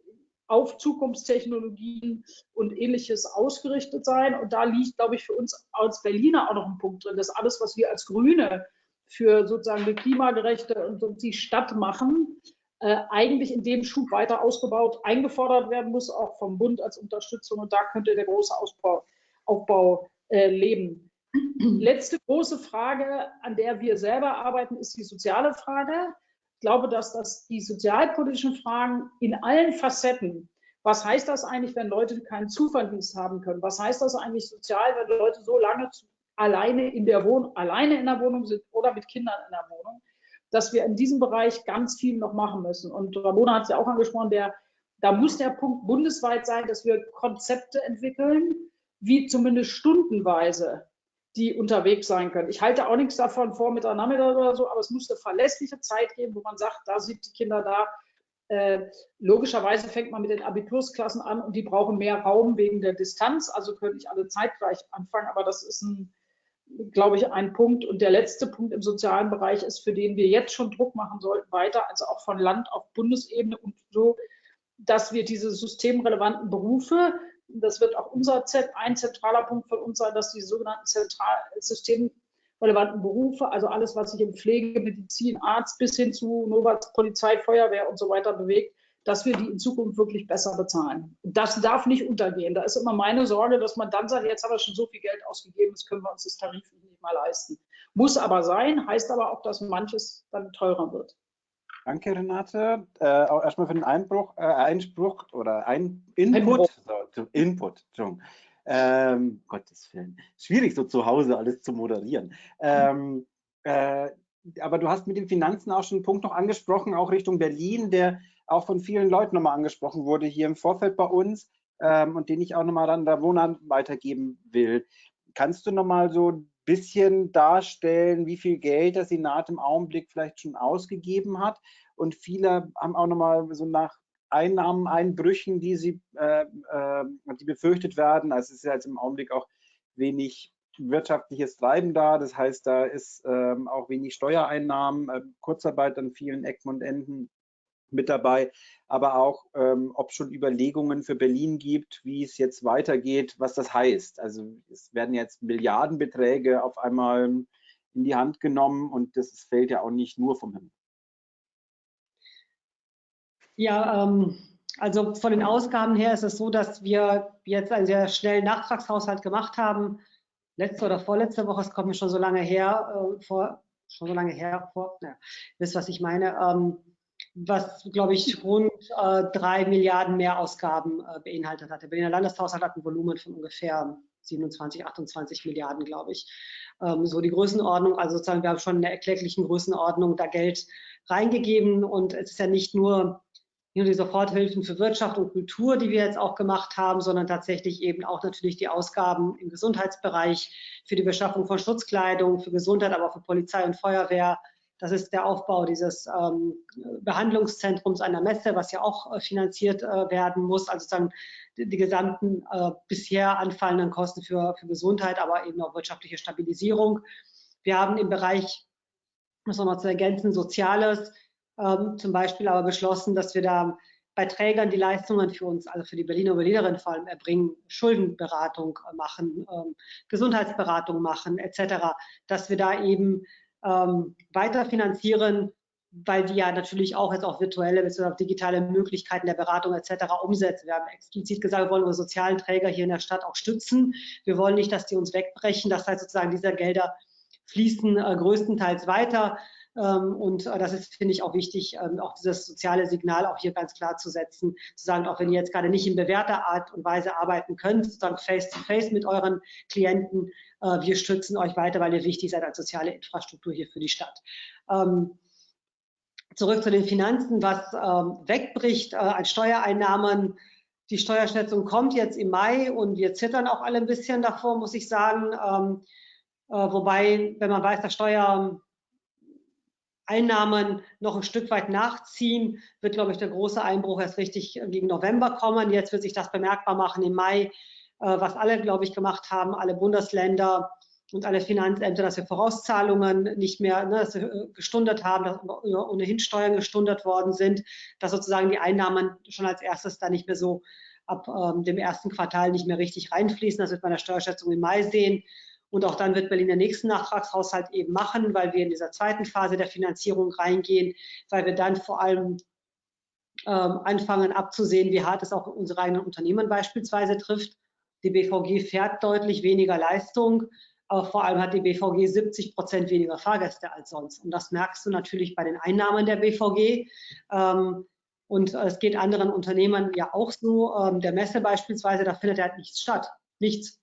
auf Zukunftstechnologien und ähnliches ausgerichtet sein. Und da liegt, glaube ich, für uns als Berliner auch noch ein Punkt drin, dass alles, was wir als Grüne für sozusagen eine klimagerechte und die Stadt machen, äh, eigentlich in dem Schub weiter ausgebaut, eingefordert werden muss, auch vom Bund als Unterstützung. Und da könnte der große Ausbau Aufbau äh, leben. Letzte große Frage, an der wir selber arbeiten, ist die soziale Frage. Ich glaube, dass das die sozialpolitischen Fragen in allen Facetten, was heißt das eigentlich, wenn Leute keinen Zuverdienst haben können? Was heißt das eigentlich sozial, wenn Leute so lange alleine in der Wohnung, alleine in der Wohnung sind oder mit Kindern in der Wohnung, dass wir in diesem Bereich ganz viel noch machen müssen. Und Ramona hat es ja auch angesprochen, der, da muss der Punkt bundesweit sein, dass wir Konzepte entwickeln, wie zumindest stundenweise die unterwegs sein können. Ich halte auch nichts davon, Vormittag, Nachmittag oder so, aber es muss eine verlässliche Zeit geben, wo man sagt, da sind die Kinder da Äh, logischerweise fängt man mit den Abitursklassen an und die brauchen mehr Raum wegen der Distanz, also können nicht alle zeitgleich anfangen, aber das ist ein, glaube ich, ein Punkt. Und der letzte Punkt im sozialen Bereich ist, für den wir jetzt schon Druck machen sollten, weiter, also auch von Land auf Bundesebene und so, dass wir diese systemrelevanten Berufe, das wird auch unser Z, ein zentraler Punkt von uns sein, dass die sogenannten systemrelevanten Berufe, also alles, was sich in Pflege, Medizin, Arzt bis hin zu Novats, Polizei, Feuerwehr und so weiter bewegt, dass wir die in Zukunft wirklich besser bezahlen. Das darf nicht untergehen. Da ist immer meine Sorge, dass man dann sagt, jetzt haben wir schon so viel Geld ausgegeben, jetzt können wir uns das tariflich nicht mal leisten. Muss aber sein, heißt aber auch, dass manches dann teurer wird. Danke, Renate. Äh, auch erstmal für den Einbruch, äh, Einspruch oder ein Input. So, Input, ähm, Gottes Willen. Schwierig, so zu Hause alles zu moderieren. Ähm, äh, aber du hast mit den Finanzen auch schon einen Punkt noch angesprochen, auch Richtung Berlin, der auch von vielen Leuten nochmal angesprochen wurde hier im Vorfeld bei uns ähm, und den ich auch nochmal an der Wohnern weitergeben will. Kannst du nochmal so bisschen darstellen, wie viel Geld der Senat im Augenblick vielleicht schon ausgegeben hat? Und viele haben auch nochmal so nach Einnahmeneinbrüchen, die sie, äh, äh, die befürchtet werden. Also es ist ja jetzt im Augenblick auch wenig wirtschaftliches Treiben da. Das heißt, da ist ähm, auch wenig Steuereinnahmen, äh, Kurzarbeit an vielen Ecken und Enden mit dabei, aber auch, ähm, ob schon Überlegungen für Berlin gibt, wie es jetzt weitergeht, was das heißt. Also es werden jetzt Milliardenbeträge auf einmal in die Hand genommen und das fällt ja auch nicht nur vom Himmel. Ja, ähm, also von den Ausgaben her ist es so, dass wir jetzt einen sehr schnellen Nachtragshaushalt gemacht haben. Letzte oder vorletzte Woche, es kommt mir schon so lange her, äh, vor, schon so lange her, vor, ja, wisst, was ich meine. Ähm, was, glaube ich, rund äh, drei Milliarden Mehrausgaben äh, beinhaltet hat. Der Berliner Landeshaushalt hat ein Volumen von ungefähr 27, 28 Milliarden, glaube ich. Ähm, so die Größenordnung, also sozusagen, wir haben schon in der erkläglichen Größenordnung da Geld reingegeben und es ist ja nicht nur nicht nur die Soforthilfen für Wirtschaft und Kultur, die wir jetzt auch gemacht haben, sondern tatsächlich eben auch natürlich die Ausgaben im Gesundheitsbereich für die Beschaffung von Schutzkleidung, für Gesundheit, aber auch für Polizei und Feuerwehr, das ist der Aufbau dieses ähm, Behandlungszentrums einer Messe, was ja auch äh, finanziert äh, werden muss. Also sozusagen die, die gesamten äh, bisher anfallenden Kosten für, für Gesundheit, aber eben auch wirtschaftliche Stabilisierung. Wir haben im Bereich, muss man noch zu ergänzen, Soziales ähm, zum Beispiel aber beschlossen, dass wir da bei Trägern die Leistungen für uns, also für die Berliner und Berlinerinnen vor allem erbringen, Schuldenberatung äh, machen, ähm, Gesundheitsberatung machen etc., dass wir da eben ähm, weiterfinanzieren, weil die ja natürlich auch jetzt auch virtuelle bzw. digitale Möglichkeiten der Beratung etc. umsetzen. Wir haben explizit gesagt, wir wollen unsere sozialen Träger hier in der Stadt auch stützen. Wir wollen nicht, dass die uns wegbrechen. Das heißt sozusagen, diese Gelder fließen äh, größtenteils weiter. Ähm, und äh, das ist, finde ich, auch wichtig, ähm, auch dieses soziale Signal auch hier ganz klar zu setzen, zu sagen, auch wenn ihr jetzt gerade nicht in bewährter Art und Weise arbeiten könnt, sozusagen face-to-face -face mit euren Klienten, äh, wir stützen euch weiter, weil ihr wichtig seid als soziale Infrastruktur hier für die Stadt. Ähm, zurück zu den Finanzen, was wegbricht äh, an Steuereinnahmen. Die Steuerschätzung kommt jetzt im Mai und wir zittern auch alle ein bisschen davor, muss ich sagen. wobei, wenn man weiß, dass Steuer Einnahmen noch ein Stück weit nachziehen, wird, glaube ich, der große Einbruch erst richtig gegen November kommen. Jetzt wird sich das bemerkbar machen im Mai, äh, was alle, glaube ich, gemacht haben, alle Bundesländer und alle Finanzämter, dass wir Vorauszahlungen nicht mehr ne, dass wir gestundet haben, dass ohnehin Steuern gestundet worden sind, dass sozusagen die Einnahmen schon als erstes da nicht mehr so ab ähm, dem ersten Quartal nicht mehr richtig reinfließen. Das wird man in der Steuerschätzung im Mai sehen. Und auch dann wird Berlin den nächsten Nachtragshaushalt eben machen, weil wir in dieser zweiten Phase der Finanzierung reingehen, weil wir dann vor allem ähm, anfangen abzusehen, wie hart es auch unsere eigenen Unternehmen beispielsweise trifft. Die BVG fährt deutlich weniger Leistung, aber vor allem hat die BVG 70 Prozent weniger Fahrgäste als sonst. Und das merkst du natürlich bei den Einnahmen der BVG. Ähm, und es geht anderen Unternehmen ja auch so. Ähm, der Messe beispielsweise, da findet halt nichts statt. Nichts.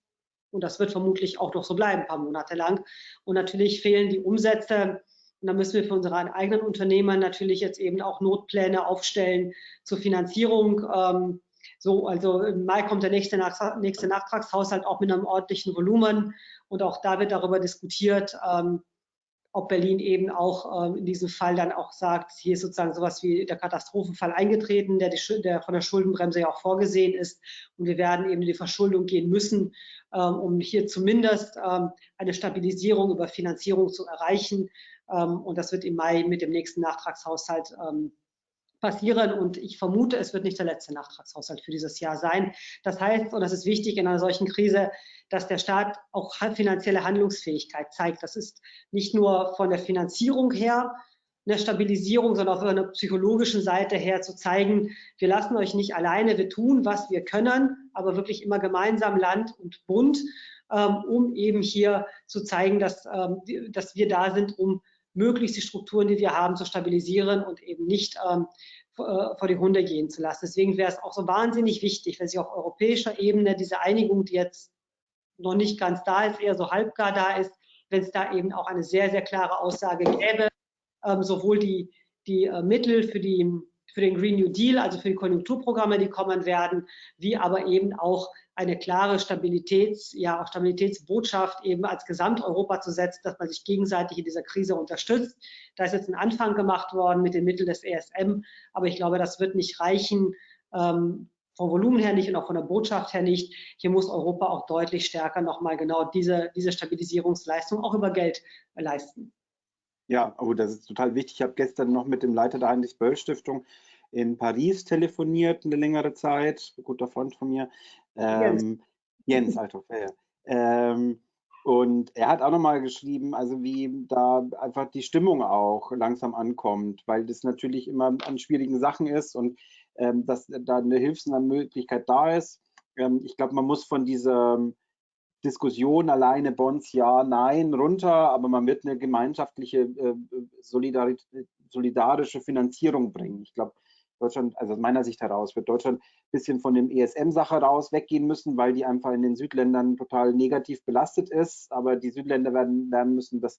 Und das wird vermutlich auch noch so bleiben, ein paar Monate lang. Und natürlich fehlen die Umsätze. Und da müssen wir für unsere eigenen Unternehmen natürlich jetzt eben auch Notpläne aufstellen zur Finanzierung. Ähm, so, also im Mai kommt der nächste, nächste Nachtragshaushalt auch mit einem ordentlichen Volumen. Und auch da wird darüber diskutiert, ähm, ob Berlin eben auch ähm, in diesem Fall dann auch sagt, hier ist sozusagen sowas wie der Katastrophenfall eingetreten, der, die, der von der Schuldenbremse ja auch vorgesehen ist. Und wir werden eben in die Verschuldung gehen müssen, um hier zumindest ähm, eine Stabilisierung über Finanzierung zu erreichen. und das wird im Mai mit dem nächsten Nachtragshaushalt passieren und ich vermute, es wird nicht der letzte Nachtragshaushalt für dieses Jahr sein. Das heißt, und das ist wichtig in einer solchen Krise, dass der Staat auch finanzielle Handlungsfähigkeit zeigt. Das ist nicht nur von der Finanzierung her eine Stabilisierung, sondern auch von der psychologischen Seite her zu zeigen, wir lassen euch nicht alleine, wir tun, was wir können, aber wirklich immer gemeinsam Land und Bund, ähm, um eben hier zu zeigen, dass, ähm, dass wir da sind, um möglichst die Strukturen, die wir haben, zu stabilisieren und eben nicht ähm, äh, vor die Hunde gehen zu lassen. Deswegen wäre es auch so wahnsinnig wichtig, wenn sich auf europäischer Ebene diese Einigung, die jetzt noch nicht ganz da ist, eher so halbgar da ist, wenn es da eben auch eine sehr, sehr klare Aussage gäbe, ähm, sowohl die, die äh, Mittel für die für den Green New Deal, also für die Konjunkturprogramme, die kommen werden, wie aber eben auch eine klare Stabilitäts, ja auch Stabilitätsbotschaft eben als Gesamteuropa zu setzen, dass man sich gegenseitig in dieser Krise unterstützt. Da ist jetzt ein Anfang gemacht worden mit den Mitteln des ESM, aber ich glaube, das wird nicht reichen, ähm, vom Volumen her nicht und auch von der Botschaft her nicht. Hier muss Europa auch deutlich stärker nochmal genau diese, diese Stabilisierungsleistung auch über Geld leisten. Ja, oh, das ist total wichtig. Ich habe gestern noch mit dem Leiter der Heinrich-Böll-Stiftung in Paris telefoniert eine längere Zeit, ein guter Freund von mir. Ähm, Jens, Jens Althoff, ja, ähm, und er hat auch nochmal geschrieben, also wie da einfach die Stimmung auch langsam ankommt, weil das natürlich immer an schwierigen Sachen ist und ähm, dass da eine Hilfsmöglichkeit da ist. Ähm, ich glaube, man muss von dieser Diskussion alleine Bonds ja, nein, runter, aber man wird eine gemeinschaftliche, äh, solidarische Finanzierung bringen. Ich glaube, Deutschland, also aus meiner Sicht heraus, wird Deutschland ein bisschen von dem ESM-Sache raus weggehen müssen, weil die einfach in den Südländern total negativ belastet ist. Aber die Südländer werden lernen müssen, dass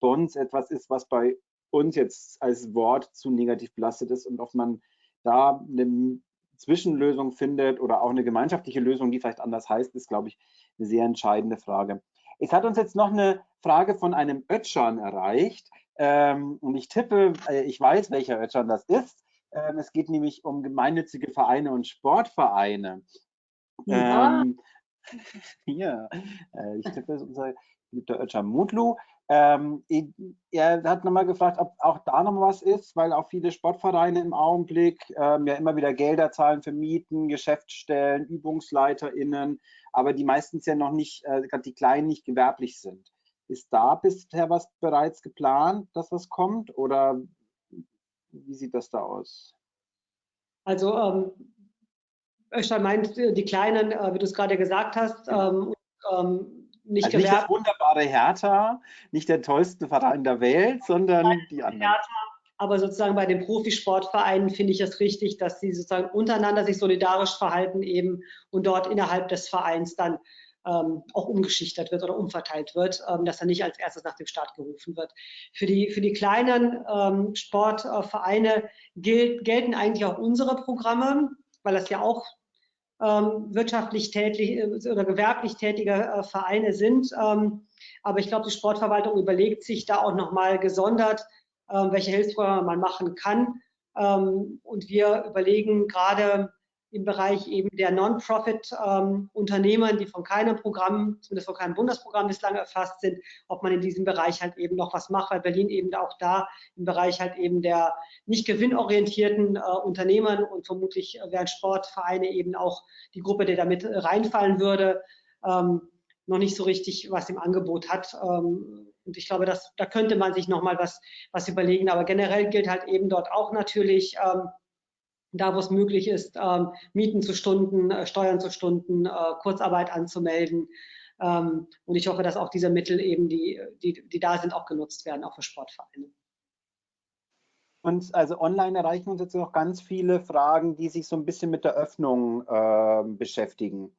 Bonds etwas ist, was bei uns jetzt als Wort zu negativ belastet ist und ob man da eine Zwischenlösung findet oder auch eine gemeinschaftliche Lösung, die vielleicht anders heißt, ist, glaube ich, eine sehr entscheidende Frage. Es hat uns jetzt noch eine Frage von einem Ötschan erreicht. Ähm, und ich tippe, äh, ich weiß, welcher Ötschan das ist. Ähm, es geht nämlich um gemeinnützige Vereine und Sportvereine. Ja. Ähm, hier, äh, ich tippe, es ist unser geliebter Ötschan Mutlu. Ähm, er hat nochmal gefragt, ob auch da noch was ist, weil auch viele Sportvereine im Augenblick ähm, ja immer wieder Gelder zahlen für Mieten, Geschäftsstellen, ÜbungsleiterInnen, aber die meistens ja noch nicht, äh, gerade die Kleinen nicht gewerblich sind. Ist da bisher was bereits geplant, dass was kommt oder wie sieht das da aus? Also ähm, Öster meint die Kleinen, äh, wie du es gerade gesagt hast, ähm, ähm, nicht, also nicht das wunderbare Hertha, nicht der tollste Verein der Welt, sondern die anderen. Hertha, aber sozusagen bei den Profisportvereinen finde ich es richtig, dass sie sozusagen untereinander sich solidarisch verhalten eben und dort innerhalb des Vereins dann ähm, auch umgeschichtet wird oder umverteilt wird, ähm, dass er nicht als erstes nach dem Staat gerufen wird. Für die, für die kleinen ähm, Sportvereine gilt, gelten eigentlich auch unsere Programme, weil das ja auch wirtschaftlich tätig äh, oder gewerblich tätige äh, Vereine sind. Ähm, aber ich glaube, die Sportverwaltung überlegt sich da auch nochmal gesondert, äh, welche Hilfsprogramme man machen kann. Ähm, und wir überlegen gerade im Bereich eben der Non-Profit-Unternehmen, ähm, die von keinem Programm, zumindest von keinem Bundesprogramm bislang erfasst sind, ob man in diesem Bereich halt eben noch was macht, weil Berlin eben auch da im Bereich halt eben der nicht gewinnorientierten äh, Unternehmen und vermutlich wären Sportvereine eben auch die Gruppe, die damit reinfallen würde, ähm, noch nicht so richtig was im Angebot hat. Ähm, und ich glaube, dass, da könnte man sich noch mal was, was überlegen. Aber generell gilt halt eben dort auch natürlich, ähm, da wo es möglich ist, ähm, Mieten zu Stunden, äh, Steuern zu Stunden, äh, Kurzarbeit anzumelden. Ähm, und ich hoffe, dass auch diese Mittel eben, die, die, die da sind, auch genutzt werden, auch für Sportvereine. Und also online erreichen uns jetzt noch ganz viele Fragen, die sich so ein bisschen mit der Öffnung äh, beschäftigen.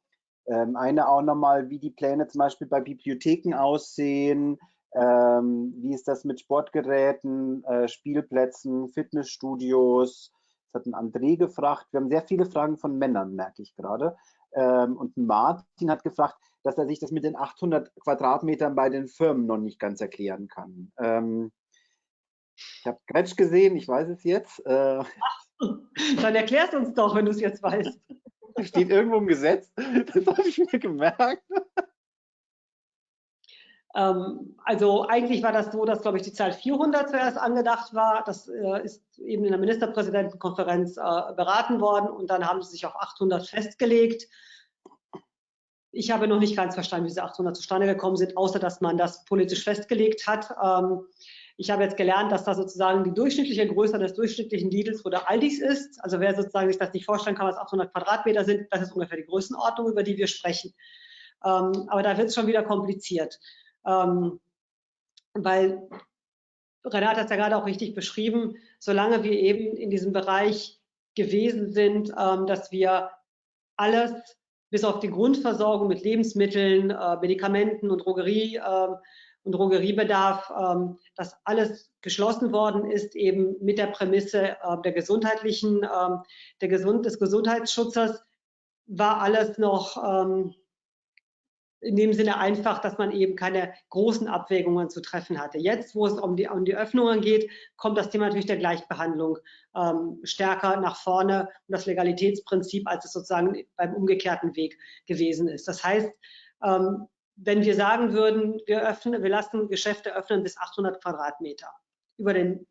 Ähm, eine auch nochmal, wie die Pläne zum Beispiel bei Bibliotheken aussehen, ähm, wie ist das mit Sportgeräten, äh, Spielplätzen, Fitnessstudios, das hat ein André gefragt. Wir haben sehr viele Fragen von Männern, merke ich gerade. Ähm, und Martin hat gefragt, dass er sich das mit den 800 Quadratmetern bei den Firmen noch nicht ganz erklären kann. Ähm, ich habe Gretsch gesehen, ich weiß es jetzt. Äh, Dann erklärst uns doch, wenn du es jetzt weißt. Steht irgendwo im Gesetz, das habe ich mir gemerkt. Ähm, also eigentlich war das so, dass, glaube ich, die Zahl 400 zuerst angedacht war. Das äh, ist eben in der Ministerpräsidentenkonferenz äh, beraten worden und dann haben sie sich auf 800 festgelegt. Ich habe noch nicht ganz verstanden, wie diese 800 zustande gekommen sind, außer dass man das politisch festgelegt hat. Ähm, ich habe jetzt gelernt, dass das sozusagen die durchschnittliche Größe des durchschnittlichen Lidls oder Aldis ist. Also wer sozusagen sich das nicht vorstellen kann, was 800 Quadratmeter sind, das ist ungefähr die Größenordnung, über die wir sprechen. Ähm, aber da wird es schon wieder kompliziert. Ähm, weil Renate hat es ja gerade auch richtig beschrieben, solange wir eben in diesem Bereich gewesen sind, ähm, dass wir alles bis auf die Grundversorgung mit Lebensmitteln, äh, Medikamenten und Drogerie äh, und Drogeriebedarf, ähm, dass alles geschlossen worden ist, eben mit der Prämisse äh, der gesundheitlichen, ähm, der Gesund des Gesundheitsschutzes, war alles noch ähm, in dem Sinne einfach, dass man eben keine großen Abwägungen zu treffen hatte. Jetzt, wo es um die, um die Öffnungen geht, kommt das Thema natürlich der Gleichbehandlung ähm, stärker nach vorne und das Legalitätsprinzip, als es sozusagen beim umgekehrten Weg gewesen ist. Das heißt, ähm, wenn wir sagen würden, wir, öffnen, wir lassen Geschäfte öffnen bis 800 Quadratmeter über den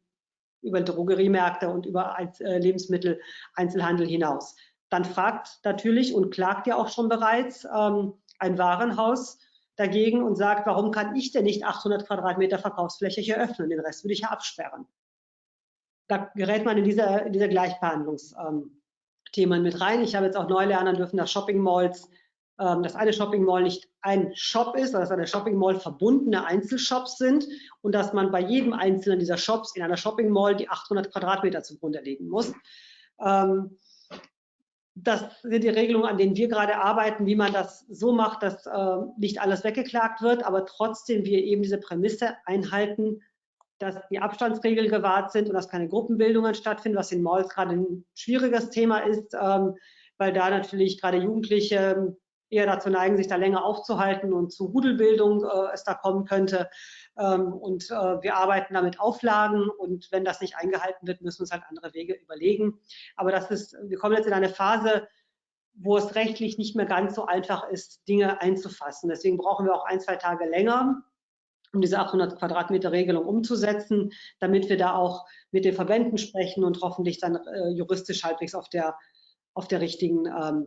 über Drogeriemärkte und über äh, Lebensmittel-Einzelhandel hinaus, dann fragt natürlich und klagt ja auch schon bereits, ähm, ein Warenhaus dagegen und sagt, warum kann ich denn nicht 800 Quadratmeter Verkaufsfläche hier öffnen? Den Rest würde ich ja absperren. Da gerät man in diese, in diese Gleichbehandlungsthemen ähm, mit rein. Ich habe jetzt auch neu lernen dürfen, dass Shopping Malls, ähm, dass eine Shopping Mall nicht ein Shop ist, sondern dass eine Shopping Mall verbundene Einzelshops sind und dass man bei jedem einzelnen dieser Shops in einer Shopping Mall die 800 Quadratmeter zugrunde legen muss. Ähm, das sind die Regelungen, an denen wir gerade arbeiten, wie man das so macht, dass äh, nicht alles weggeklagt wird, aber trotzdem wir eben diese Prämisse einhalten, dass die Abstandsregeln gewahrt sind und dass keine Gruppenbildungen stattfinden, was in Malls gerade ein schwieriges Thema ist, ähm, weil da natürlich gerade Jugendliche eher dazu neigen, sich da länger aufzuhalten und zu Rudelbildung äh, es da kommen könnte. Ähm, und äh, wir arbeiten damit Auflagen und wenn das nicht eingehalten wird, müssen wir uns halt andere Wege überlegen. Aber das ist, wir kommen jetzt in eine Phase, wo es rechtlich nicht mehr ganz so einfach ist, Dinge einzufassen. Deswegen brauchen wir auch ein, zwei Tage länger, um diese 800 Quadratmeter Regelung umzusetzen, damit wir da auch mit den Verbänden sprechen und hoffentlich dann äh, juristisch halbwegs auf der, auf der richtigen ähm,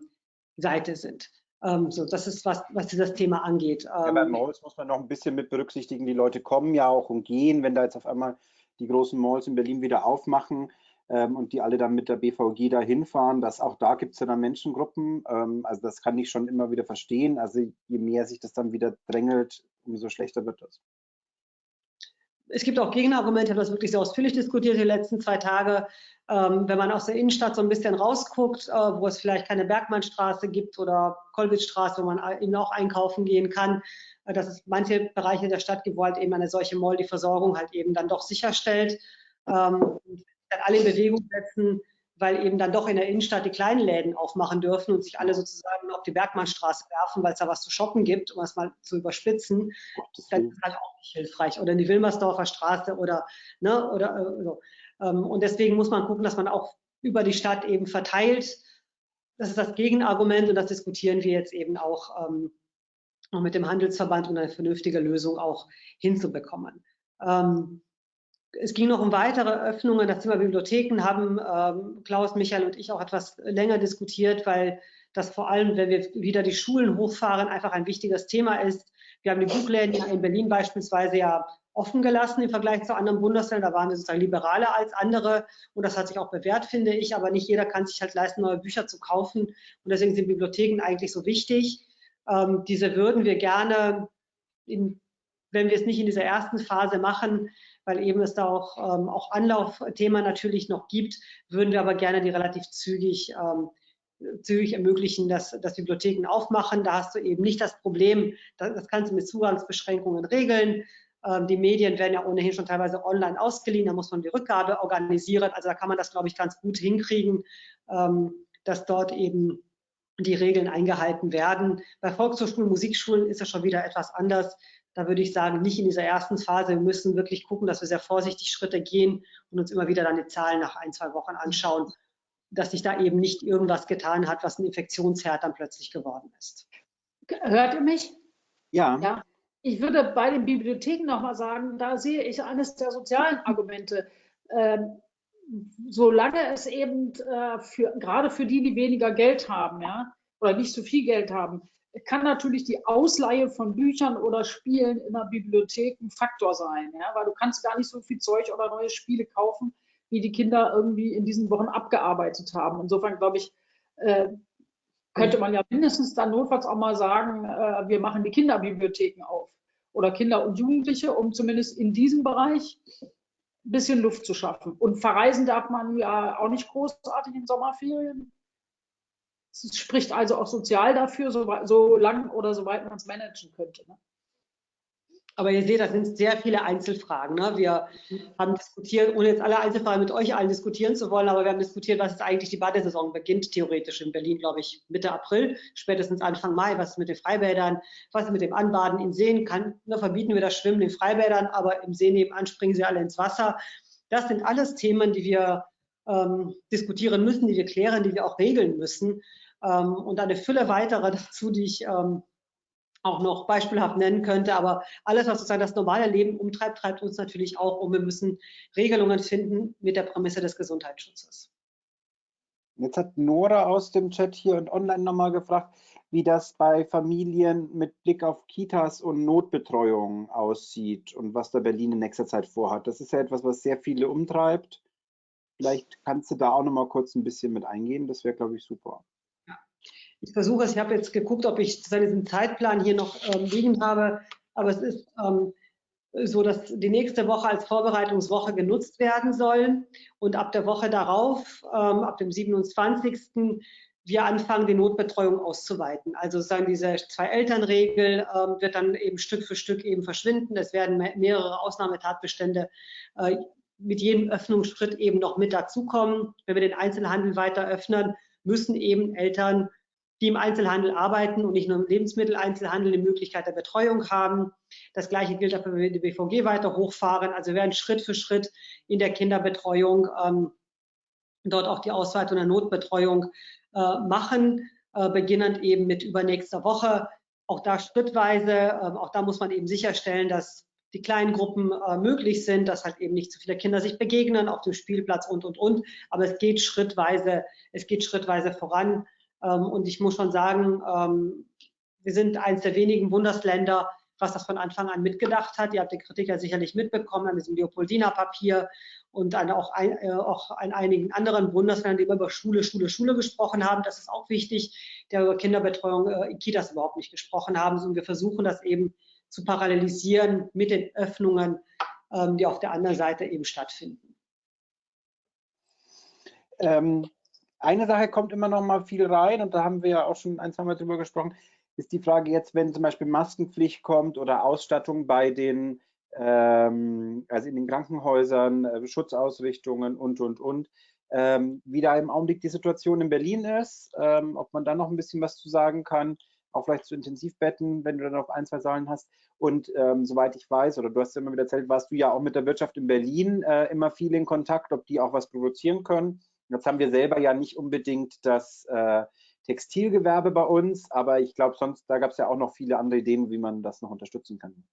Seite sind. Ähm, so, das ist was, was dieses Thema angeht. Ja, bei ähm, Malls muss man noch ein bisschen mit berücksichtigen, die Leute kommen ja auch und gehen, wenn da jetzt auf einmal die großen Malls in Berlin wieder aufmachen ähm, und die alle dann mit der BVG da hinfahren, dass auch da gibt es ja dann Menschengruppen. Ähm, also das kann ich schon immer wieder verstehen. Also je mehr sich das dann wieder drängelt, umso schlechter wird das. Es gibt auch Gegenargumente, ich habe das wirklich sehr ausführlich diskutiert die letzten zwei Tage. Ähm, wenn man aus der Innenstadt so ein bisschen rausguckt, äh, wo es vielleicht keine Bergmannstraße gibt oder Kolwitzstraße, wo man eben auch einkaufen gehen kann, äh, dass es manche Bereiche der Stadt gibt, wo halt eben eine solche Mall die Versorgung halt eben dann doch sicherstellt. Ähm, dann alle in Bewegung setzen, weil eben dann doch in der Innenstadt die kleinen Läden aufmachen dürfen und sich alle sozusagen auf die Bergmannstraße werfen, weil es da was zu shoppen gibt, um es mal zu überspitzen. Das ist halt auch nicht hilfreich. Oder in die Wilmersdorfer Straße oder, ne, oder äh, so. Ähm, und deswegen muss man gucken, dass man auch über die Stadt eben verteilt. Das ist das Gegenargument und das diskutieren wir jetzt eben auch ähm, mit dem Handelsverband, um eine vernünftige Lösung auch hinzubekommen. Ähm, es ging noch um weitere Öffnungen. Das Thema Bibliotheken haben ähm, Klaus, Michael und ich auch etwas länger diskutiert, weil das vor allem, wenn wir wieder die Schulen hochfahren, einfach ein wichtiges Thema ist. Wir haben die Buchläden ja in Berlin beispielsweise ja offen gelassen im Vergleich zu anderen Bundesländern. Da waren wir sozusagen liberaler als andere und das hat sich auch bewährt, finde ich. Aber nicht jeder kann sich halt leisten, neue Bücher zu kaufen und deswegen sind Bibliotheken eigentlich so wichtig. Ähm, diese würden wir gerne, in, wenn wir es nicht in dieser ersten Phase machen, weil eben es da auch, ähm, auch Anlaufthema natürlich noch gibt, würden wir aber gerne die relativ zügig ähm, zügig ermöglichen, dass, dass Bibliotheken aufmachen. Da hast du eben nicht das Problem, das, das kannst du mit Zugangsbeschränkungen regeln. Ähm, die Medien werden ja ohnehin schon teilweise online ausgeliehen, da muss man die Rückgabe organisieren. Also da kann man das, glaube ich, ganz gut hinkriegen, ähm, dass dort eben die Regeln eingehalten werden. Bei Volkshochschulen, Musikschulen ist es schon wieder etwas anders. Da würde ich sagen, nicht in dieser ersten Phase. Wir müssen wirklich gucken, dass wir sehr vorsichtig Schritte gehen und uns immer wieder dann die Zahlen nach ein, zwei Wochen anschauen, dass sich da eben nicht irgendwas getan hat, was ein Infektionsherd dann plötzlich geworden ist. Hört ihr mich? Ja. ja. Ich würde bei den Bibliotheken nochmal sagen, da sehe ich eines der sozialen Argumente. Ähm, solange es eben äh, für, gerade für die, die weniger Geld haben, ja, oder nicht so viel Geld haben, kann natürlich die Ausleihe von Büchern oder Spielen in der Bibliothek ein Faktor sein, ja, weil du kannst gar nicht so viel Zeug oder neue Spiele kaufen, wie die Kinder irgendwie in diesen Wochen abgearbeitet haben. Insofern glaube ich, äh, könnte man ja mindestens dann notfalls auch mal sagen, äh, wir machen die Kinderbibliotheken auf oder Kinder und Jugendliche, um zumindest in diesem Bereich ein bisschen Luft zu schaffen. Und verreisen darf man ja auch nicht großartig in Sommerferien. Es spricht also auch sozial dafür, so, so lang oder so weit man es managen könnte. Ne? Aber ihr seht, das sind sehr viele Einzelfragen. Ne? Wir haben diskutiert, ohne jetzt alle Einzelfragen mit euch allen diskutieren zu wollen, aber wir haben diskutiert, was ist eigentlich die Badesaison beginnt, theoretisch in Berlin, glaube ich, Mitte April, spätestens Anfang Mai. Was ist mit den Freibädern? Was ist mit dem Anbaden in Seen? Kann, ne, verbieten wir das Schwimmen in Freibädern, aber im See nebenan springen sie alle ins Wasser. Das sind alles Themen, die wir ähm, diskutieren müssen, die wir klären, die wir auch regeln müssen. Ähm, und eine Fülle weiterer dazu, die ich ähm, auch noch beispielhaft nennen könnte. Aber alles, was sozusagen das normale Leben umtreibt, treibt uns natürlich auch um. Wir müssen Regelungen finden mit der Prämisse des Gesundheitsschutzes. Jetzt hat Nora aus dem Chat hier und online nochmal gefragt, wie das bei Familien mit Blick auf Kitas und Notbetreuung aussieht und was da Berlin in nächster Zeit vorhat. Das ist ja etwas, was sehr viele umtreibt. Vielleicht kannst du da auch nochmal kurz ein bisschen mit eingehen. Das wäre, glaube ich, super. Ich versuche es, ich habe jetzt geguckt, ob ich diesen Zeitplan hier noch ähm, liegen habe, aber es ist ähm, so, dass die nächste Woche als Vorbereitungswoche genutzt werden soll und ab der Woche darauf, ähm, ab dem 27. wir anfangen, die Notbetreuung auszuweiten. Also sozusagen diese Zwei-Eltern-Regel ähm, wird dann eben Stück für Stück eben verschwinden. Es werden mehrere Ausnahmetatbestände äh, mit jedem Öffnungsschritt eben noch mit dazukommen. Wenn wir den Einzelhandel weiter öffnen, müssen eben Eltern die im Einzelhandel arbeiten und nicht nur im Lebensmitteleinzelhandel die Möglichkeit der Betreuung haben. Das Gleiche gilt auch, wenn wir die BVG weiter hochfahren. Also wir werden Schritt für Schritt in der Kinderbetreuung ähm, dort auch die Ausweitung der Notbetreuung äh, machen, äh, beginnend eben mit übernächster Woche. Auch da schrittweise, äh, auch da muss man eben sicherstellen, dass die kleinen Gruppen äh, möglich sind, dass halt eben nicht zu viele Kinder sich begegnen auf dem Spielplatz und, und, und. Aber es geht schrittweise, es geht schrittweise voran. Ähm, und ich muss schon sagen, ähm, wir sind eines der wenigen Bundesländer, was das von Anfang an mitgedacht hat. Ihr habt die Kritik ja sicherlich mitbekommen an diesem Leopoldina-Papier und an auch, ein, äh, auch an einigen anderen Bundesländern, die über Schule, Schule, Schule gesprochen haben. Das ist auch wichtig, der über Kinderbetreuung äh, in Kitas überhaupt nicht gesprochen haben. Und wir versuchen das eben zu parallelisieren mit den Öffnungen, ähm, die auf der anderen Seite eben stattfinden. Ähm, eine Sache kommt immer noch mal viel rein und da haben wir ja auch schon ein, zwei Mal drüber gesprochen, ist die Frage jetzt, wenn zum Beispiel Maskenpflicht kommt oder Ausstattung bei den, ähm, also in den Krankenhäusern, äh, Schutzausrichtungen und, und, und, ähm, wie da im Augenblick die Situation in Berlin ist, ähm, ob man da noch ein bisschen was zu sagen kann, auch vielleicht zu Intensivbetten, wenn du dann noch ein, zwei Zahlen hast. Und ähm, soweit ich weiß, oder du hast ja immer wieder erzählt, warst du ja auch mit der Wirtschaft in Berlin äh, immer viel in Kontakt, ob die auch was produzieren können. Jetzt haben wir selber ja nicht unbedingt das äh, Textilgewerbe bei uns, aber ich glaube, sonst, da gab es ja auch noch viele andere Ideen, wie man das noch unterstützen kann.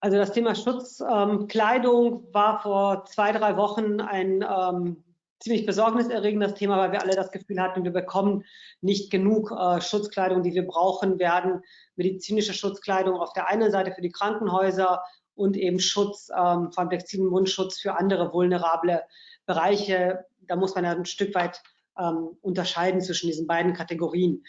Also das Thema Schutzkleidung ähm, war vor zwei, drei Wochen ein ähm, ziemlich besorgniserregendes Thema, weil wir alle das Gefühl hatten, wir bekommen nicht genug äh, Schutzkleidung, die wir brauchen werden. Medizinische Schutzkleidung auf der einen Seite für die Krankenhäuser und eben Schutz, ähm, vor textilen Mundschutz für andere vulnerable Bereiche, da muss man ja ein Stück weit ähm, unterscheiden zwischen diesen beiden Kategorien.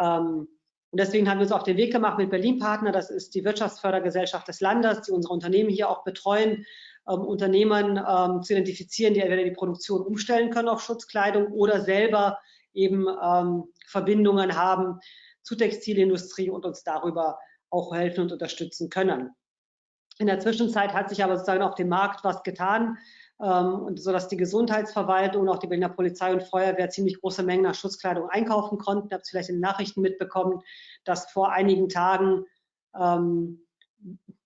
Ähm, und deswegen haben wir uns auf den Weg gemacht mit Berlin Partner, das ist die Wirtschaftsfördergesellschaft des Landes, die unsere Unternehmen hier auch betreuen, ähm, Unternehmen ähm, zu identifizieren, die entweder die Produktion umstellen können auf Schutzkleidung oder selber eben ähm, Verbindungen haben zur Textilindustrie und uns darüber auch helfen und unterstützen können. In der Zwischenzeit hat sich aber sozusagen auf dem Markt was getan. ähm, und so dass die Gesundheitsverwaltung und auch die Berliner Polizei und Feuerwehr ziemlich große Mengen an Schutzkleidung einkaufen konnten. Ihr habt es vielleicht in den Nachrichten mitbekommen, dass vor einigen Tagen ähm,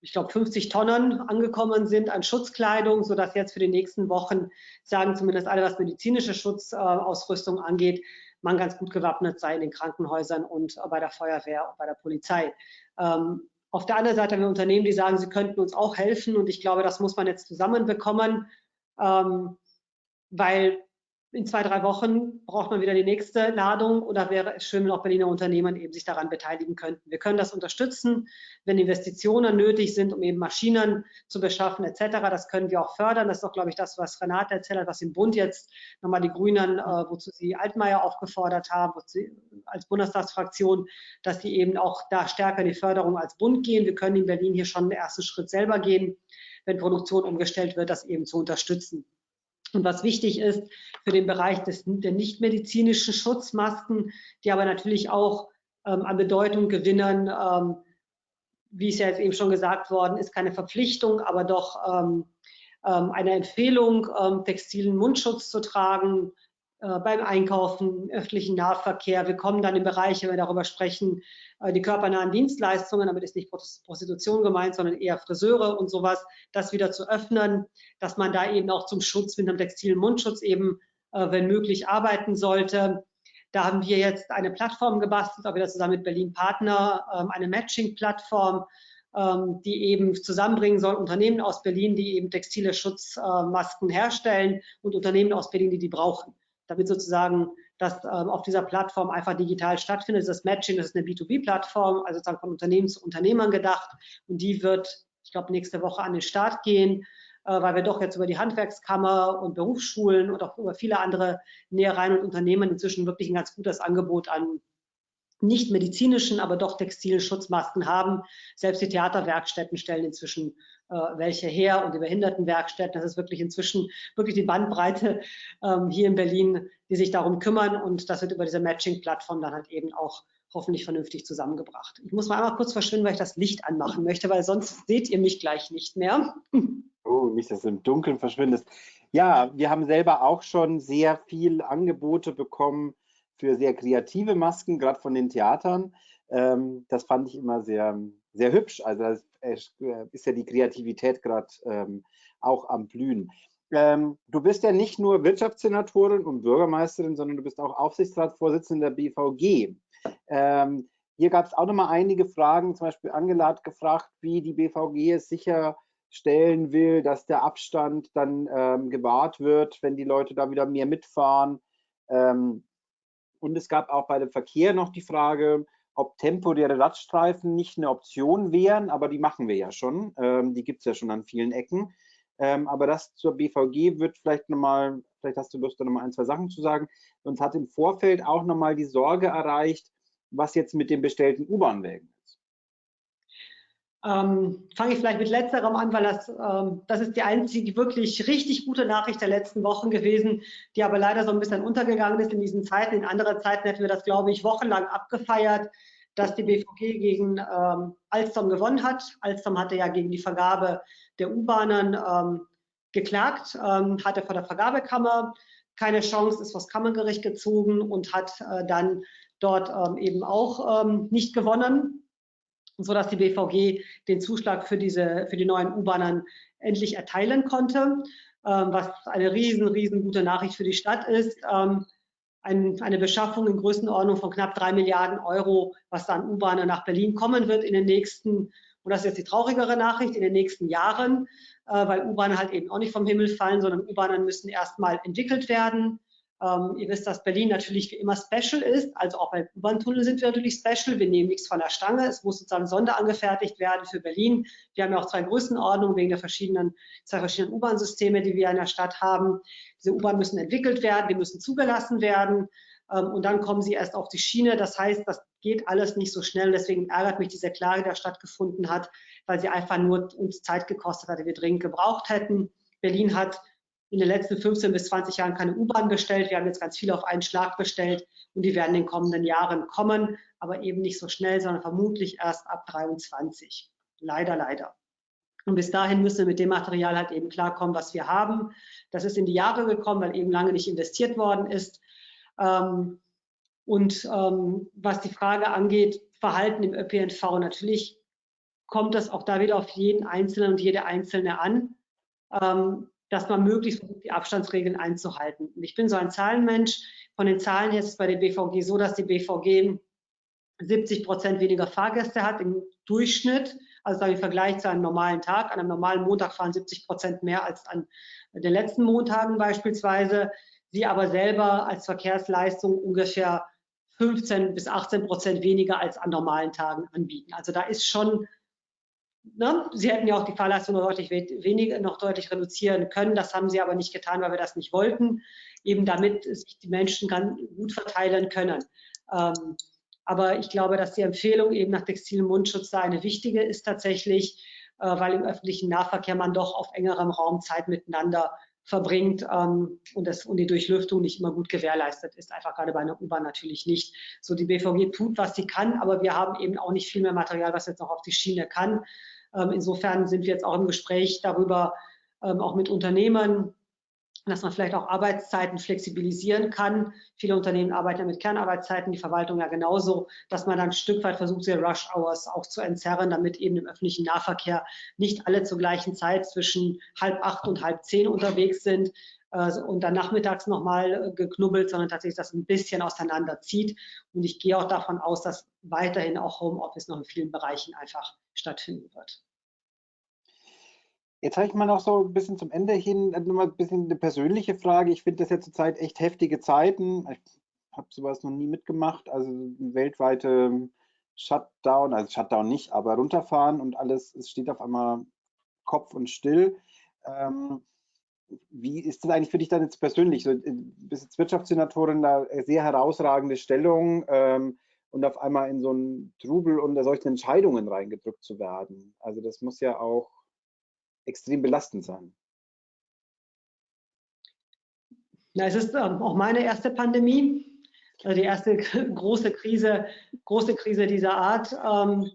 ich glaube, 50 Tonnen angekommen sind an Schutzkleidung, sodass jetzt für die nächsten Wochen, sagen zumindest alle, was medizinische Schutzausrüstung angeht, man ganz gut gewappnet sei in den Krankenhäusern und bei der Feuerwehr und bei der Polizei. Ähm, auf der anderen Seite haben wir Unternehmen, die sagen, sie könnten uns auch helfen und ich glaube, das muss man jetzt zusammenbekommen, ähm, weil in zwei, drei Wochen braucht man wieder die nächste Ladung oder wäre es schön, wenn auch Berliner Unternehmen eben sich daran beteiligen könnten. Wir können das unterstützen, wenn Investitionen nötig sind, um eben Maschinen zu beschaffen etc. Das können wir auch fördern. Das ist auch, glaube ich, das, was Renate erzählt hat, was im Bund jetzt nochmal die Grünen, äh, wozu sie Altmaier aufgefordert haben, sie, als Bundestagsfraktion, dass sie eben auch da stärker in die Förderung als Bund gehen. Wir können in Berlin hier schon den ersten Schritt selber gehen, wenn Produktion umgestellt wird, das eben zu unterstützen. Und was wichtig ist für den Bereich des, der nichtmedizinischen Schutzmasken, die aber natürlich auch ähm, an Bedeutung gewinnen, ähm, wie es ja jetzt eben schon gesagt worden ist, keine Verpflichtung, aber doch ähm, ähm eine Empfehlung, ähm, textilen Mundschutz zu tragen, beim Einkaufen, öffentlichen Nahverkehr. Wir kommen dann in Bereiche, wenn wir darüber sprechen, äh, die körpernahen Dienstleistungen, damit ist nicht Prostitution gemeint, sondern eher Friseure und sowas, das wieder zu öffnen, dass man da eben auch zum Schutz mit einem textilen Mundschutz eben, äh, wenn möglich, arbeiten sollte. Da haben wir jetzt eine Plattform gebastelt, auch wieder zusammen mit Berlin Partner, ähm, eine Matching-Plattform, ähm, die eben zusammenbringen soll Unternehmen aus Berlin, die eben textile Schutzmasken herstellen und Unternehmen aus Berlin, die die brauchen damit sozusagen das ähm, auf dieser Plattform einfach digital stattfindet. Das Matching, das ist eine B2B-Plattform, also sozusagen von Unternehmen zu Unternehmern gedacht. Und die wird, ich glaube, nächste Woche an den Start gehen, äh, weil wir doch jetzt über die Handwerkskammer und Berufsschulen und auch über viele andere Nähereien und Unternehmen inzwischen wirklich ein ganz gutes Angebot an nicht medizinischen, aber doch textilen Schutzmasken haben. Selbst die Theaterwerkstätten stellen inzwischen äh, welche her und die Behindertenwerkstätten. Das ist wirklich inzwischen wirklich die Bandbreite ähm, hier in Berlin, die sich darum kümmern und das wird über diese Matching-Plattform dann halt eben auch hoffentlich vernünftig zusammengebracht. Ich muss mal einmal kurz verschwinden, weil ich das Licht anmachen möchte, weil sonst seht ihr mich gleich nicht mehr. Oh, nicht, dass du im Dunkeln verschwindest. Ja, wir haben selber auch schon sehr viel Angebote bekommen für sehr kreative Masken, gerade von den Theatern. Ähm, das fand ich immer sehr, sehr hübsch. Also das äh, ist ja die Kreativität gerade ähm, auch am Blühen. Ähm, du bist ja nicht nur Wirtschaftssenatorin und Bürgermeisterin, sondern du bist auch Aufsichtsratsvorsitzende der BVG. Ähm, hier gab es auch noch mal einige Fragen, zum Beispiel Angela hat gefragt, wie die BVG es sicherstellen will, dass der Abstand dann ähm, gewahrt wird, wenn die Leute da wieder mehr mitfahren. Ähm, und es gab auch bei dem Verkehr noch die Frage, ob temporäre Radstreifen nicht eine Option wären, aber die machen wir ja schon. Ähm, die gibt es ja schon an vielen Ecken. Ähm, aber das zur BVG wird vielleicht nochmal, vielleicht hast du Lust, da nochmal ein, zwei Sachen zu sagen. Uns hat im Vorfeld auch nochmal die Sorge erreicht, was jetzt mit den bestellten U-Bahn-Wägen. Ähm, Fange ich vielleicht mit letzterem an, weil das, ähm, das ist die einzige wirklich richtig gute Nachricht der letzten Wochen gewesen, die aber leider so ein bisschen untergegangen ist in diesen Zeiten. In anderen Zeiten hätten wir das, glaube ich, wochenlang abgefeiert, dass die BVG gegen ähm, Alstom gewonnen hat. Alstom hatte ja gegen die Vergabe der U-Bahnen ähm, geklagt, ähm, hatte vor der Vergabekammer keine Chance, ist vor das Kammergericht gezogen und hat äh, dann dort ähm, eben auch nicht gewonnen sodass die BVG den Zuschlag für, diese, für die neuen U-Bahnen endlich erteilen konnte, ähm, was eine riesen, riesen gute Nachricht für die Stadt ist. Ähm, ein, eine Beschaffung in Größenordnung von knapp drei Milliarden Euro, was da an U-Bahnen nach Berlin kommen wird in den nächsten, und das ist jetzt die traurigere Nachricht, in den nächsten Jahren, äh, weil U-Bahnen halt eben auch nicht vom Himmel fallen, sondern U-Bahnen müssen erstmal entwickelt werden, ähm, ihr wisst, dass Berlin natürlich wie immer special ist. Also auch bei U-Bahn-Tunnel sind wir natürlich special. Wir nehmen nichts von der Stange. Es muss sozusagen sonderangefertigt werden für Berlin. Wir haben ja auch zwei Größenordnungen wegen der verschiedenen, zwei verschiedenen U-Bahn-Systeme, die wir in der Stadt haben. Diese U-Bahn müssen entwickelt werden, die müssen zugelassen werden. Ähm, und dann kommen sie erst auf die Schiene. Das heißt, das geht alles nicht so schnell. Deswegen ärgert mich diese Klage, die da stattgefunden hat, weil sie einfach nur uns Zeit gekostet hat, die wir dringend gebraucht hätten. Berlin hat in den letzten 15 bis 20 Jahren keine U-Bahn bestellt. Wir haben jetzt ganz viele auf einen Schlag bestellt und die werden in den kommenden Jahren kommen, aber eben nicht so schnell, sondern vermutlich erst ab 23. Leider, leider. Und bis dahin müssen wir mit dem Material halt eben klarkommen, was wir haben. Das ist in die Jahre gekommen, weil eben lange nicht investiert worden ist. Ähm, und ähm, was die Frage angeht, Verhalten im ÖPNV, natürlich kommt das auch da wieder auf jeden Einzelnen und jede Einzelne an, ähm, dass man möglichst versucht, die Abstandsregeln einzuhalten. Und ich bin so ein Zahlenmensch. Von den Zahlen her ist es bei der BVG so, dass die BVG 70 Prozent weniger Fahrgäste hat im Durchschnitt, also im Vergleich zu einem normalen Tag. An einem normalen Montag fahren 70 Prozent mehr als an den letzten Montagen beispielsweise. Sie aber selber als Verkehrsleistung ungefähr 15 bis 18 Prozent weniger als an normalen Tagen anbieten. Also da ist schon, ne, Sie hätten ja auch die Fahrleistung noch deutlich weniger, noch deutlich reduzieren können. Das haben Sie aber nicht getan, weil wir das nicht wollten, eben damit sich die Menschen ganz gut verteilen können. Ähm, aber ich glaube, dass die Empfehlung eben nach textilem Mundschutz da eine wichtige ist tatsächlich, äh, weil im öffentlichen Nahverkehr man doch auf engerem Raum Zeit miteinander verbringt ähm, und, das, und die Durchlüftung nicht immer gut gewährleistet ist. Einfach gerade bei einer U-Bahn natürlich nicht. So die BVG tut, was sie kann, aber wir haben eben auch nicht viel mehr Material, was jetzt noch auf die Schiene kann. Ähm, insofern sind wir jetzt auch im Gespräch darüber, ähm, auch mit Unternehmen, dass man vielleicht auch Arbeitszeiten flexibilisieren kann. Viele Unternehmen arbeiten ja mit Kernarbeitszeiten, die Verwaltung ja genauso, dass man dann ein Stück weit versucht, diese Rush Hours auch zu entzerren, damit eben im öffentlichen Nahverkehr nicht alle zur gleichen Zeit zwischen halb acht und halb zehn unterwegs sind äh, und dann nachmittags nochmal geknubbelt, sondern tatsächlich das ein bisschen auseinanderzieht. Und ich gehe auch davon aus, dass weiterhin auch Homeoffice noch in vielen Bereichen einfach stattfinden wird. Jetzt habe ich mal noch so ein bisschen zum Ende hin äh, nochmal ein bisschen eine persönliche Frage. Ich finde das ja zurzeit echt heftige Zeiten. Ich habe sowas noch nie mitgemacht. Also weltweite Shutdown, also Shutdown nicht, aber runterfahren und alles, es steht auf einmal Kopf und still. Ähm, wie ist das eigentlich für dich dann jetzt persönlich? So, du äh, bist jetzt Wirtschaftssenatorin, da sehr herausragende Stellung ähm, und auf einmal in so einen Trubel unter solchen Entscheidungen reingedrückt zu werden. Also das muss ja auch extrem belastend sein. Ja, es ist ähm, auch meine erste Pandemie, also die erste große Krise, große Krise dieser Art. Ähm,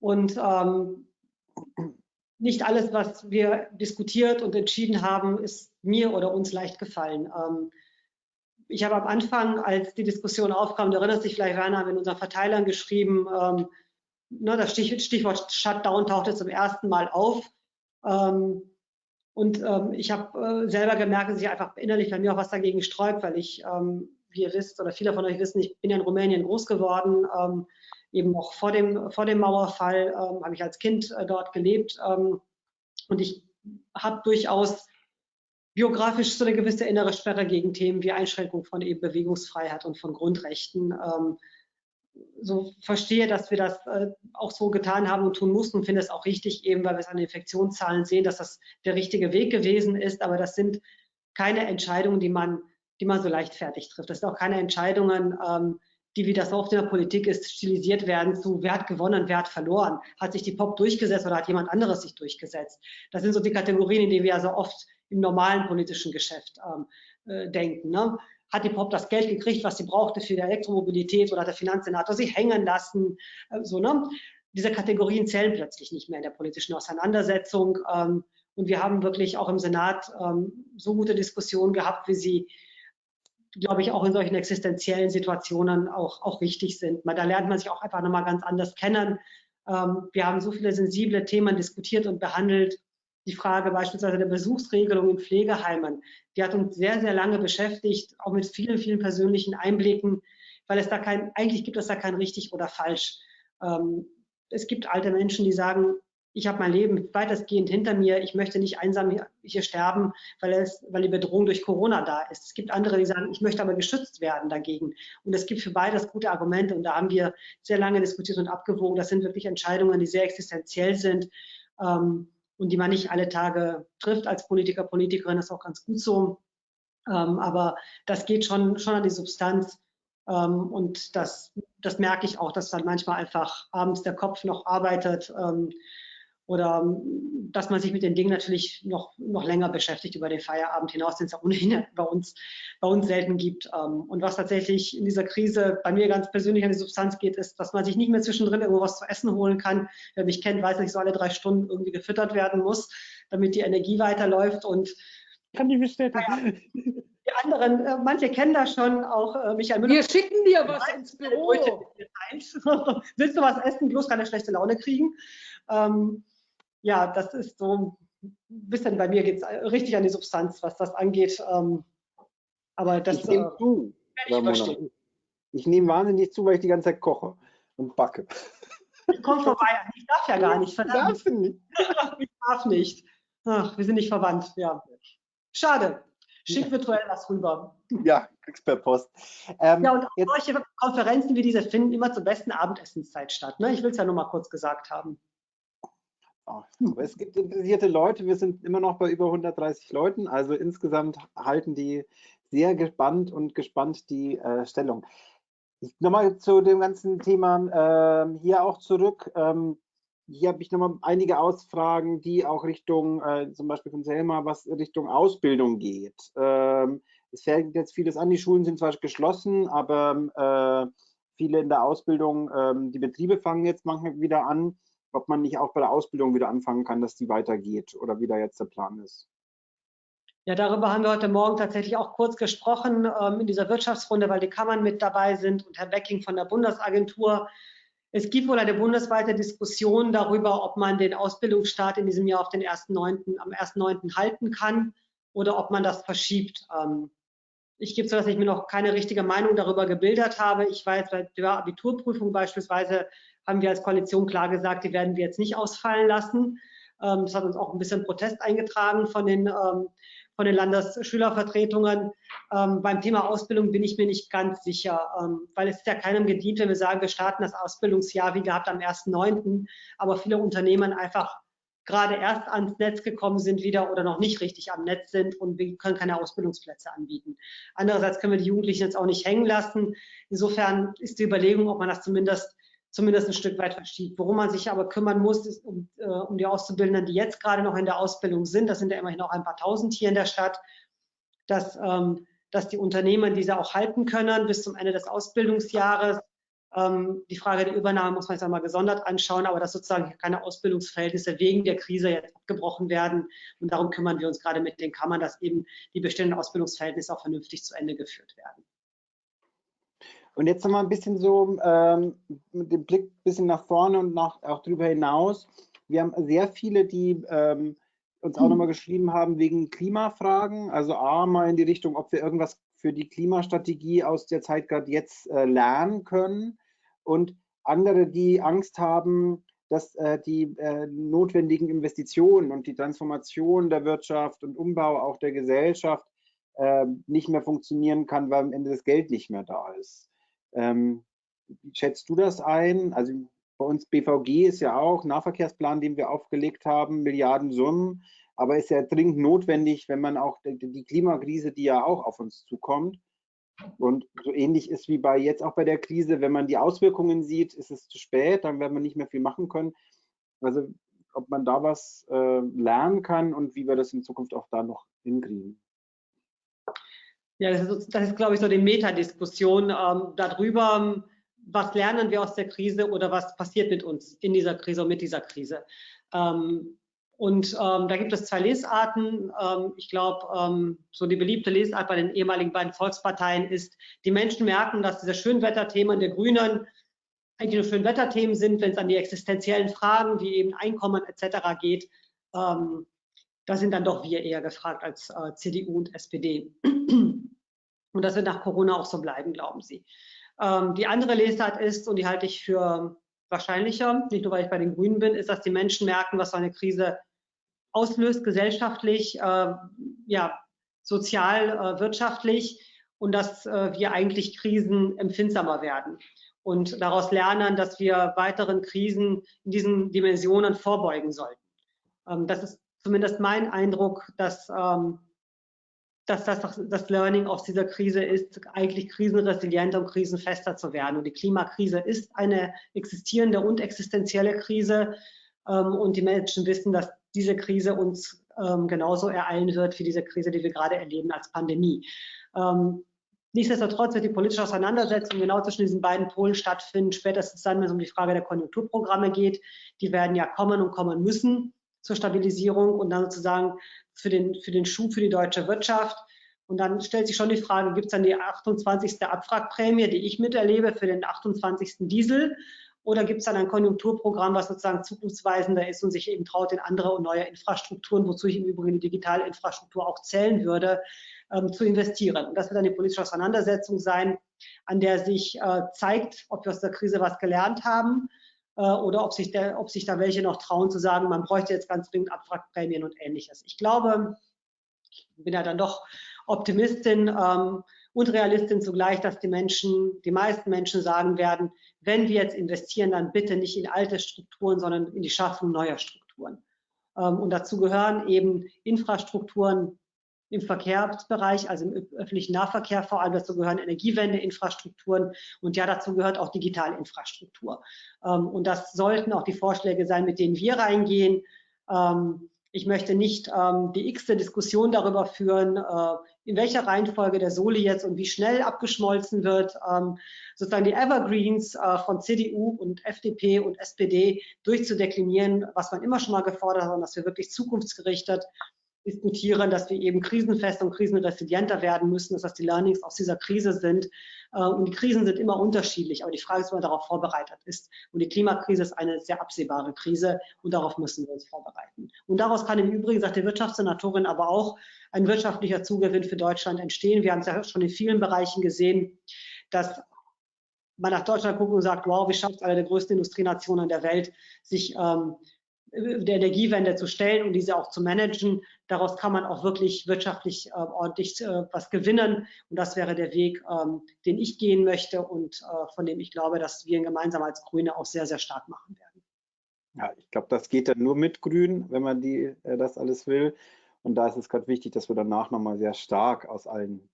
und ähm, nicht alles, was wir diskutiert und entschieden haben, ist mir oder uns leicht gefallen. Ich habe am Anfang, als die Diskussion aufkam, du erinnerst dich vielleicht, Werner, haben in unseren Verteilern geschrieben, das Stichwort Shutdown tauchte zum ersten Mal auf. Ähm, und ähm, ich habe äh, selber gemerkt, dass ich einfach innerlich bei mir auch was dagegen sträubt, weil ich, ähm, wie ihr wisst, oder viele von euch wissen, ich bin ja in Rumänien groß geworden, ähm, eben noch vor dem, vor dem Mauerfall ähm, habe ich als Kind äh, dort gelebt. Ähm, und ich habe durchaus biografisch so eine gewisse innere Sperre gegen Themen wie Einschränkung von eben Bewegungsfreiheit und von Grundrechten. Ähm, so verstehe, dass wir das äh, auch so getan haben und tun mussten finde es auch richtig, eben weil wir es an den Infektionszahlen sehen, dass das der richtige Weg gewesen ist. Aber das sind keine Entscheidungen, die man, die man so leichtfertig trifft. Das sind auch keine Entscheidungen, ähm, die, wie das oft in der Politik ist, stilisiert werden zu, wer hat gewonnen, wer hat verloren. Hat sich die POP durchgesetzt oder hat jemand anderes sich durchgesetzt? Das sind so die Kategorien, in denen wir also oft im normalen politischen Geschäft ähm, äh, denken. Ne? Hat die POP das Geld gekriegt, was sie brauchte für die Elektromobilität oder hat der Finanzsenator sie hängen lassen. Äh, so, ne? Diese Kategorien zählen plötzlich nicht mehr in der politischen Auseinandersetzung. Ähm, und wir haben wirklich auch im Senat ähm, so gute Diskussionen gehabt, wie sie, glaube ich, auch in solchen existenziellen Situationen auch, auch wichtig sind. da lernt man sich auch einfach nochmal ganz anders kennen. Ähm, wir haben so viele sensible Themen diskutiert und behandelt die Frage beispielsweise der Besuchsregelung in Pflegeheimen, die hat uns sehr, sehr lange beschäftigt, auch mit vielen, vielen persönlichen Einblicken, weil es da kein, eigentlich gibt es da kein richtig oder falsch. Ähm, es gibt alte Menschen, die sagen, ich habe mein Leben weitestgehend hinter mir, ich möchte nicht einsam hier, sterben, weil, es, weil die Bedrohung durch Corona da ist. Es gibt andere, die sagen, ich möchte aber geschützt werden dagegen. Und es gibt für beides gute Argumente und da haben wir sehr lange diskutiert und abgewogen. Das sind wirklich Entscheidungen, die sehr existenziell sind. Ähm, und die man nicht alle Tage trifft als Politiker, Politikerin, ist auch ganz gut so. Ähm, aber das geht schon, schon an die Substanz. Ähm, und das, das merke ich auch, dass dann manchmal einfach abends der Kopf noch arbeitet. Oder ähm, dass man sich mit den Dingen natürlich noch, noch länger beschäftigt über den Feierabend hinaus, den es ja ohnehin bei uns, bei uns selten gibt. Ähm, und was tatsächlich in dieser Krise bei mir ganz persönlich an die Substanz geht, ist, dass man sich nicht mehr zwischendrin irgendwo was zu essen holen kann. Wer mich kennt, weiß, dass ich so alle drei Stunden irgendwie gefüttert werden muss, damit die Energie weiterläuft und kann ich bestätigen. Die anderen, äh, manche kennen das schon, auch äh, Michael Müller. Wir schicken dir was ins Büro. Willst du was essen, bloß keine schlechte Laune kriegen? Ähm, ja, das ist so ein bisschen bei mir geht es richtig an die Substanz, was das angeht. Ähm, aber das ich nehme äh, zu, ich, ich nehme wahnsinnig zu, weil ich die ganze Zeit koche und backe. Ich komme vorbei, ich darf ja gar nicht, verdammt. Darf nicht. Ich darf nicht. Ach, wir sind nicht verwandt, ja. Schade. Schick virtuell was rüber. Ja, kriegst per Post. Ähm, ja, und jetzt, solche Konferenzen wie diese finden immer zur besten Abendessenszeit statt. Ne? Ich will es ja nur mal kurz gesagt haben. Es gibt interessierte Leute, wir sind immer noch bei über 130 Leuten, also insgesamt halten die sehr gespannt und gespannt die äh, Stellung. Nochmal zu dem ganzen Thema äh, hier auch zurück. Ähm, hier habe ich nochmal einige Ausfragen, die auch Richtung, äh, zum Beispiel von Selma, was Richtung Ausbildung geht. Ähm, es fällt jetzt vieles an, die Schulen sind zwar geschlossen, aber äh, viele in der Ausbildung, ähm, die Betriebe fangen jetzt manchmal wieder an ob man nicht auch bei der Ausbildung wieder anfangen kann, dass die weitergeht oder wie da jetzt der Plan ist. Ja, darüber haben wir heute Morgen tatsächlich auch kurz gesprochen ähm, in dieser Wirtschaftsrunde, weil die Kammern mit dabei sind und Herr Becking von der Bundesagentur. Es gibt wohl eine bundesweite Diskussion darüber, ob man den Ausbildungsstart in diesem Jahr auf den 1.9., am 1.9. halten kann oder ob man das verschiebt. Ähm, ich gebe zu, dass ich mir noch keine richtige Meinung darüber gebildet habe. Ich weiß, bei der Abiturprüfung beispielsweise haben wir als Koalition klar gesagt, die werden wir jetzt nicht ausfallen lassen. Ähm, das hat uns auch ein bisschen Protest eingetragen von den, ähm, von den Landesschülervertretungen. Ähm, beim Thema Ausbildung bin ich mir nicht ganz sicher, weil es ist ja keinem gedient, wenn wir sagen, wir starten das Ausbildungsjahr wie gehabt am 1.9., aber viele Unternehmen einfach gerade erst ans Netz gekommen sind wieder oder noch nicht richtig am Netz sind und wir können keine Ausbildungsplätze anbieten. Andererseits können wir die Jugendlichen jetzt auch nicht hängen lassen. Insofern ist die Überlegung, ob man das zumindest zumindest ein Stück weit verschiebt. Worum man sich aber kümmern muss, ist um, äh, um die Auszubildenden, die jetzt gerade noch in der Ausbildung sind. Das sind ja immerhin auch ein paar tausend hier in der Stadt, dass, ähm, dass die Unternehmen diese auch halten können bis zum Ende des Ausbildungsjahres. Ähm, die Frage der Übernahme muss man jetzt einmal gesondert anschauen, aber dass sozusagen keine Ausbildungsverhältnisse wegen der Krise jetzt abgebrochen werden. Und darum kümmern wir uns gerade mit den Kammern, dass eben die bestehenden Ausbildungsverhältnisse auch vernünftig zu Ende geführt werden. Und jetzt nochmal ein bisschen so ähm, mit dem Blick ein bisschen nach vorne und nach, auch darüber hinaus. Wir haben sehr viele, die ähm, uns auch mhm. nochmal geschrieben haben wegen Klimafragen. Also A, mal in die Richtung, ob wir irgendwas für die Klimastrategie aus der Zeit gerade jetzt äh, lernen können. Und andere, die Angst haben, dass äh, die äh, notwendigen Investitionen und die Transformation der Wirtschaft und Umbau auch der Gesellschaft äh, nicht mehr funktionieren kann, weil am Ende das Geld nicht mehr da ist. Ähm, wie schätzt du das ein? Also bei uns BVG ist ja auch Nahverkehrsplan, den wir aufgelegt haben, Milliardensummen, aber ist ja dringend notwendig, wenn man auch die Klimakrise, die ja auch auf uns zukommt, und so ähnlich ist wie bei jetzt auch bei der Krise, wenn man die Auswirkungen sieht, ist es zu spät, dann werden wir nicht mehr viel machen können. Also ob man da was äh, lernen kann und wie wir das in Zukunft auch da noch hinkriegen. Ja, das ist, das ist glaube ich, so die Metadiskussion ähm, darüber, was lernen wir aus der Krise oder was passiert mit uns in dieser Krise und mit dieser Krise. Ähm, und ähm, da gibt es zwei Lesarten. Ähm, ich glaube, ähm, so die beliebte Lesart bei den ehemaligen beiden Volksparteien ist, die Menschen merken, dass diese Schönwetterthemen der Grünen eigentlich nur Schönwetterthemen sind, wenn es an die existenziellen Fragen wie eben Einkommen etc. geht. Ähm, da sind dann doch wir eher gefragt als äh, CDU und SPD. Und das wird nach Corona auch so bleiben, glauben Sie. Ähm, die andere Lesart ist, und die halte ich für wahrscheinlicher, nicht nur weil ich bei den Grünen bin, ist, dass die Menschen merken, was so eine Krise auslöst, gesellschaftlich, äh, ja, sozial, äh, wirtschaftlich und dass äh, wir eigentlich Krisen empfindsamer werden und daraus lernen, dass wir weiteren Krisen in diesen Dimensionen vorbeugen sollten. Ähm, das ist zumindest mein Eindruck, dass ähm, dass das das Learning aus dieser Krise ist, eigentlich krisenresilienter und krisenfester zu werden. Und die Klimakrise ist eine existierende und existenzielle Krise. Ähm, und die Menschen wissen, dass diese Krise uns ähm, genauso ereilen wird wie diese Krise, die wir gerade erleben als Pandemie. Ähm, nichtsdestotrotz wird die politische Auseinandersetzung genau zwischen diesen beiden Polen stattfinden, spätestens dann, wenn es um die Frage der Konjunkturprogramme geht. Die werden ja kommen und kommen müssen zur Stabilisierung und dann sozusagen für den, für den Schub für die deutsche Wirtschaft. Und dann stellt sich schon die Frage, gibt es dann die 28. Abwrackprämie, die ich miterlebe für den 28. Diesel? Oder gibt es dann ein Konjunkturprogramm, was sozusagen zukunftsweisender ist und sich eben traut, in andere und neue Infrastrukturen, wozu ich im Übrigen die digitale Infrastruktur auch zählen würde, ähm, zu investieren? Und das wird dann die politische Auseinandersetzung sein, an der sich äh, zeigt, ob wir aus der Krise was gelernt haben oder ob sich, der, ob sich da welche noch trauen zu sagen, man bräuchte jetzt ganz dringend Abwrackprämien und ähnliches. Ich glaube, ich bin ja dann doch Optimistin ähm, und Realistin zugleich, dass die Menschen, die meisten Menschen sagen werden, wenn wir jetzt investieren, dann bitte nicht in alte Strukturen, sondern in die Schaffung neuer Strukturen. Ähm, und dazu gehören eben Infrastrukturen im Verkehrsbereich, also im öffentlichen Nahverkehr vor allem. Dazu gehören Energiewendeinfrastrukturen und ja, dazu gehört auch Digitalinfrastruktur. Ähm, und das sollten auch die Vorschläge sein, mit denen wir reingehen. Ähm, ich möchte nicht ähm, die x-te Diskussion darüber führen, äh, in welcher Reihenfolge der Soli jetzt und wie schnell abgeschmolzen wird, sozusagen die Evergreens äh, von CDU und FDP und SPD durchzudeklinieren, was man immer schon mal gefordert hat, und dass wir wirklich zukunftsgerichtet diskutieren, dass wir eben krisenfest und krisenresilienter werden müssen, dass das die Learnings aus dieser Krise sind. Äh, und die Krisen sind immer unterschiedlich, aber die Frage ist, ob man darauf vorbereitet ist. Und die Klimakrise ist eine sehr absehbare Krise und darauf müssen wir uns vorbereiten. Und daraus kann im Übrigen, sagt die Wirtschaftssenatorin, aber auch ein wirtschaftlicher Zugewinn für Deutschland entstehen. Wir haben es ja schon in vielen Bereichen gesehen, dass man nach Deutschland guckt und sagt, wow, wie schafft es eine der größten Industrienationen der Welt, sich ähm, der Energiewende zu stellen und diese auch zu managen. Daraus kann man auch wirklich wirtschaftlich äh, ordentlich äh, was gewinnen. Und das wäre der Weg, ähm, den ich gehen möchte und äh, von dem ich glaube, dass wir ihn gemeinsam als Grüne auch sehr, sehr stark machen werden. Ja, ich glaube, das geht dann nur mit Grün, wenn man die, äh, das alles will. Und da ist es gerade wichtig, dass wir danach nochmal sehr stark aus allen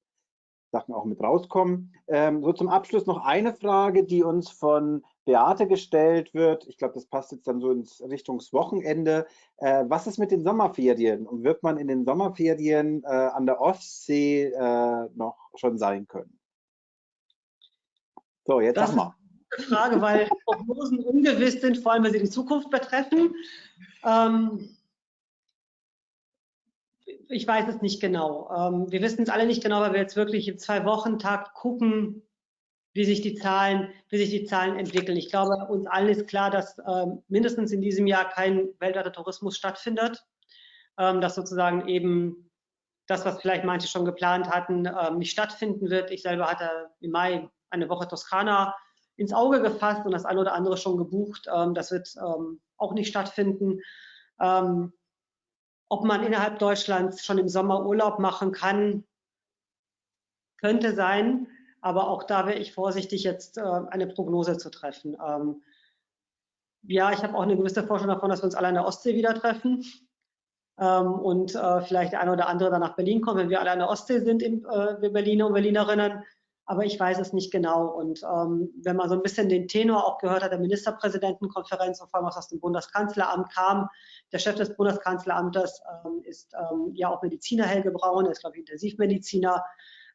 Sachen auch mit rauskommen. Ähm, so zum Abschluss noch eine Frage, die uns von Beate gestellt wird. Ich glaube, das passt jetzt dann so ins Richtungswochenende. Äh, was ist mit den Sommerferien? Und wird man in den Sommerferien äh, an der Ostsee äh, noch schon sein können? So, jetzt das sag mal. Ist eine Frage, weil Prognosen ungewiss sind, vor allem wenn sie die Zukunft betreffen. Ähm, ich weiß es nicht genau. Ähm, wir wissen es alle nicht genau, weil wir jetzt wirklich im Zwei-Wochen-Takt gucken, wie sich die Zahlen, wie sich die Zahlen entwickeln. Ich glaube, uns allen ist klar, dass ähm, mindestens in diesem Jahr kein weltweiter Tourismus stattfindet, ähm, dass sozusagen eben das, was vielleicht manche schon geplant hatten, ähm, nicht stattfinden wird. Ich selber hatte im Mai eine Woche Toskana ins Auge gefasst und das eine oder andere schon gebucht. Ähm, das wird ähm, auch nicht stattfinden. Ob man innerhalb Deutschlands schon im Sommer Urlaub machen kann, könnte sein. Aber auch da wäre ich vorsichtig, jetzt äh, eine Prognose zu treffen. Ähm, ja, ich habe auch eine gewisse Vorstellung davon, dass wir uns alle an der Ostsee wieder treffen ähm, und äh, vielleicht der eine oder andere dann nach Berlin kommt, wenn wir alle an der Ostsee sind, im, äh, wir Berliner und Berlinerinnen. Aber ich weiß es nicht genau. Und ähm, wenn man so ein bisschen den Tenor auch gehört hat, der Ministerpräsidentenkonferenz und vor allem was aus dem Bundeskanzleramt kam, der Chef des Bundeskanzleramtes ähm, ist ähm, ja auch Mediziner Helge Braun, er ist glaube ich Intensivmediziner.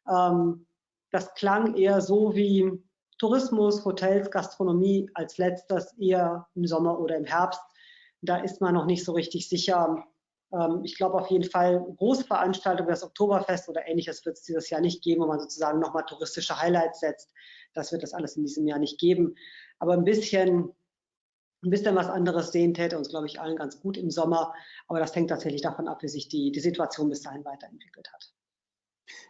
Ähm, das klang eher so wie Tourismus, Hotels, Gastronomie als letztes eher im Sommer oder im Herbst. Da ist man noch nicht so richtig sicher. Ähm, ich glaube auf jeden Fall, Großveranstaltungen, das Oktoberfest oder ähnliches wird es dieses Jahr nicht geben, wo man sozusagen nochmal touristische Highlights setzt. Das wird es alles in diesem Jahr nicht geben. Aber ein bisschen, ein bisschen was anderes sehen täte uns, glaube ich, allen ganz gut im Sommer. Aber das hängt tatsächlich davon ab, wie sich die, die Situation bis dahin weiterentwickelt hat.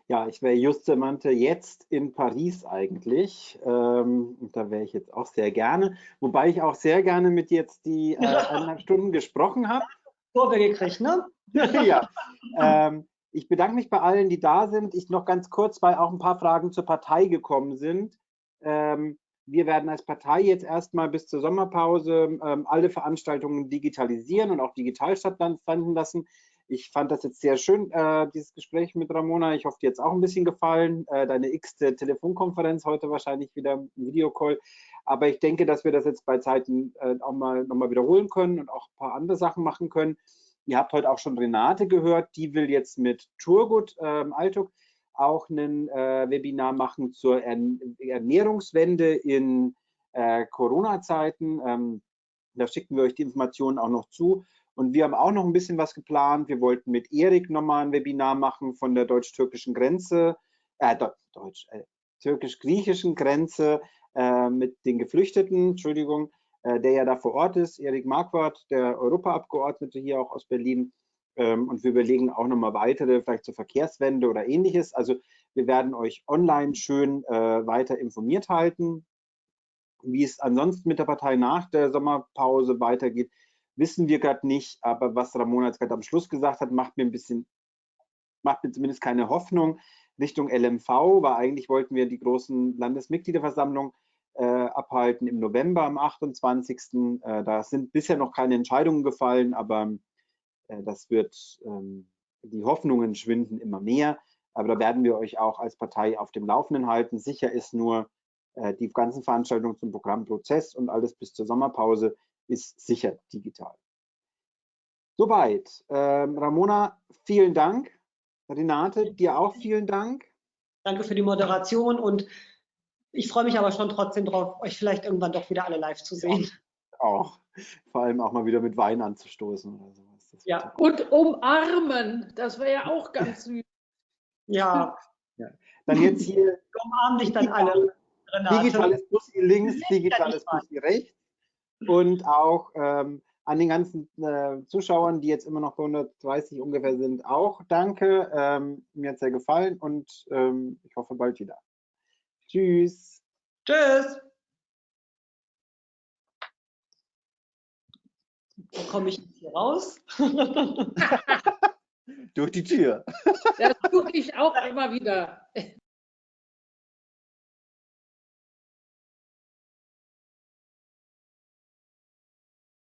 Ja, ich wäre Justemante jetzt in Paris eigentlich. Ähm, und da wäre ich jetzt auch sehr gerne. Wobei ich auch sehr gerne mit jetzt die äh, eineinhalb Stunden gesprochen habe. Kurve gekriegt, ne? ja. Ähm, ich bedanke mich bei allen, die da sind. Ich noch ganz kurz, weil auch ein paar Fragen zur Partei gekommen sind. Ähm, wir werden als Partei jetzt erstmal bis zur Sommerpause ähm, alle Veranstaltungen digitalisieren und auch digital stattfinden lassen. Ich fand das jetzt sehr schön, äh, dieses Gespräch mit Ramona. Ich hoffe, dir hat es auch ein bisschen gefallen. Äh, deine x-te Telefonkonferenz heute wahrscheinlich wieder im Videocall. Aber ich denke, dass wir das jetzt bei Zeiten äh, auch mal nochmal wiederholen können und auch ein paar andere Sachen machen können. Ihr habt heute auch schon Renate gehört, die will jetzt mit Turgut ähm, Altuk auch ein äh, Webinar machen zur Ernährungswende in äh, Corona-Zeiten. Ähm, da schicken wir euch die Informationen auch noch zu. Und wir haben auch noch ein bisschen was geplant. Wir wollten mit Erik nochmal ein Webinar machen von der deutsch-türkischen Grenze, äh, deutsch, äh, türkisch-griechischen Grenze mit den Geflüchteten, Entschuldigung, äh, der ja da vor Ort ist, Erik Marquardt, der Europaabgeordnete hier auch aus Berlin. Ähm, und wir überlegen auch nochmal weitere, vielleicht zur Verkehrswende oder ähnliches. Also wir werden euch online schön äh, weiter informiert halten. Wie es ansonsten mit der Partei nach der Sommerpause weitergeht, wissen wir gerade nicht. Aber was Ramona jetzt gerade am Schluss gesagt hat, macht mir ein bisschen, macht mir zumindest keine Hoffnung Richtung LMV, weil eigentlich wollten wir die großen Landesmitgliederversammlungen äh, abhalten im November am 28. Äh, da sind bisher noch keine Entscheidungen gefallen, aber äh, das wird, ähm, die Hoffnungen schwinden immer mehr. Aber da werden wir euch auch als Partei auf dem Laufenden halten. Sicher ist nur, äh, die ganzen Veranstaltungen zum Programmprozess und alles bis zur Sommerpause ist sicher digital. Soweit. Ähm, Ramona, vielen Dank. Renate, dir auch vielen Dank. Danke für die Moderation und ich freue mich aber schon trotzdem drauf, euch vielleicht irgendwann doch wieder alle live zu sehen. Ja, auch. Vor allem auch mal wieder mit Wein anzustoßen oder sowas. Ja, und umarmen. Das wäre ja auch ganz süß. Ja. ja. Dann jetzt hier. Umarmen dich dann alle. Renate. Digitales Bussi links, digitales Bussi rechts. Und auch ähm, an den ganzen äh, Zuschauern, die jetzt immer noch bei 130 ungefähr sind, auch danke. Ähm, mir hat es sehr gefallen und ähm, ich hoffe bald wieder. Tschüss. Tschüss. Wo komme ich jetzt hier raus? Durch die Tür. Das tue ich auch immer wieder.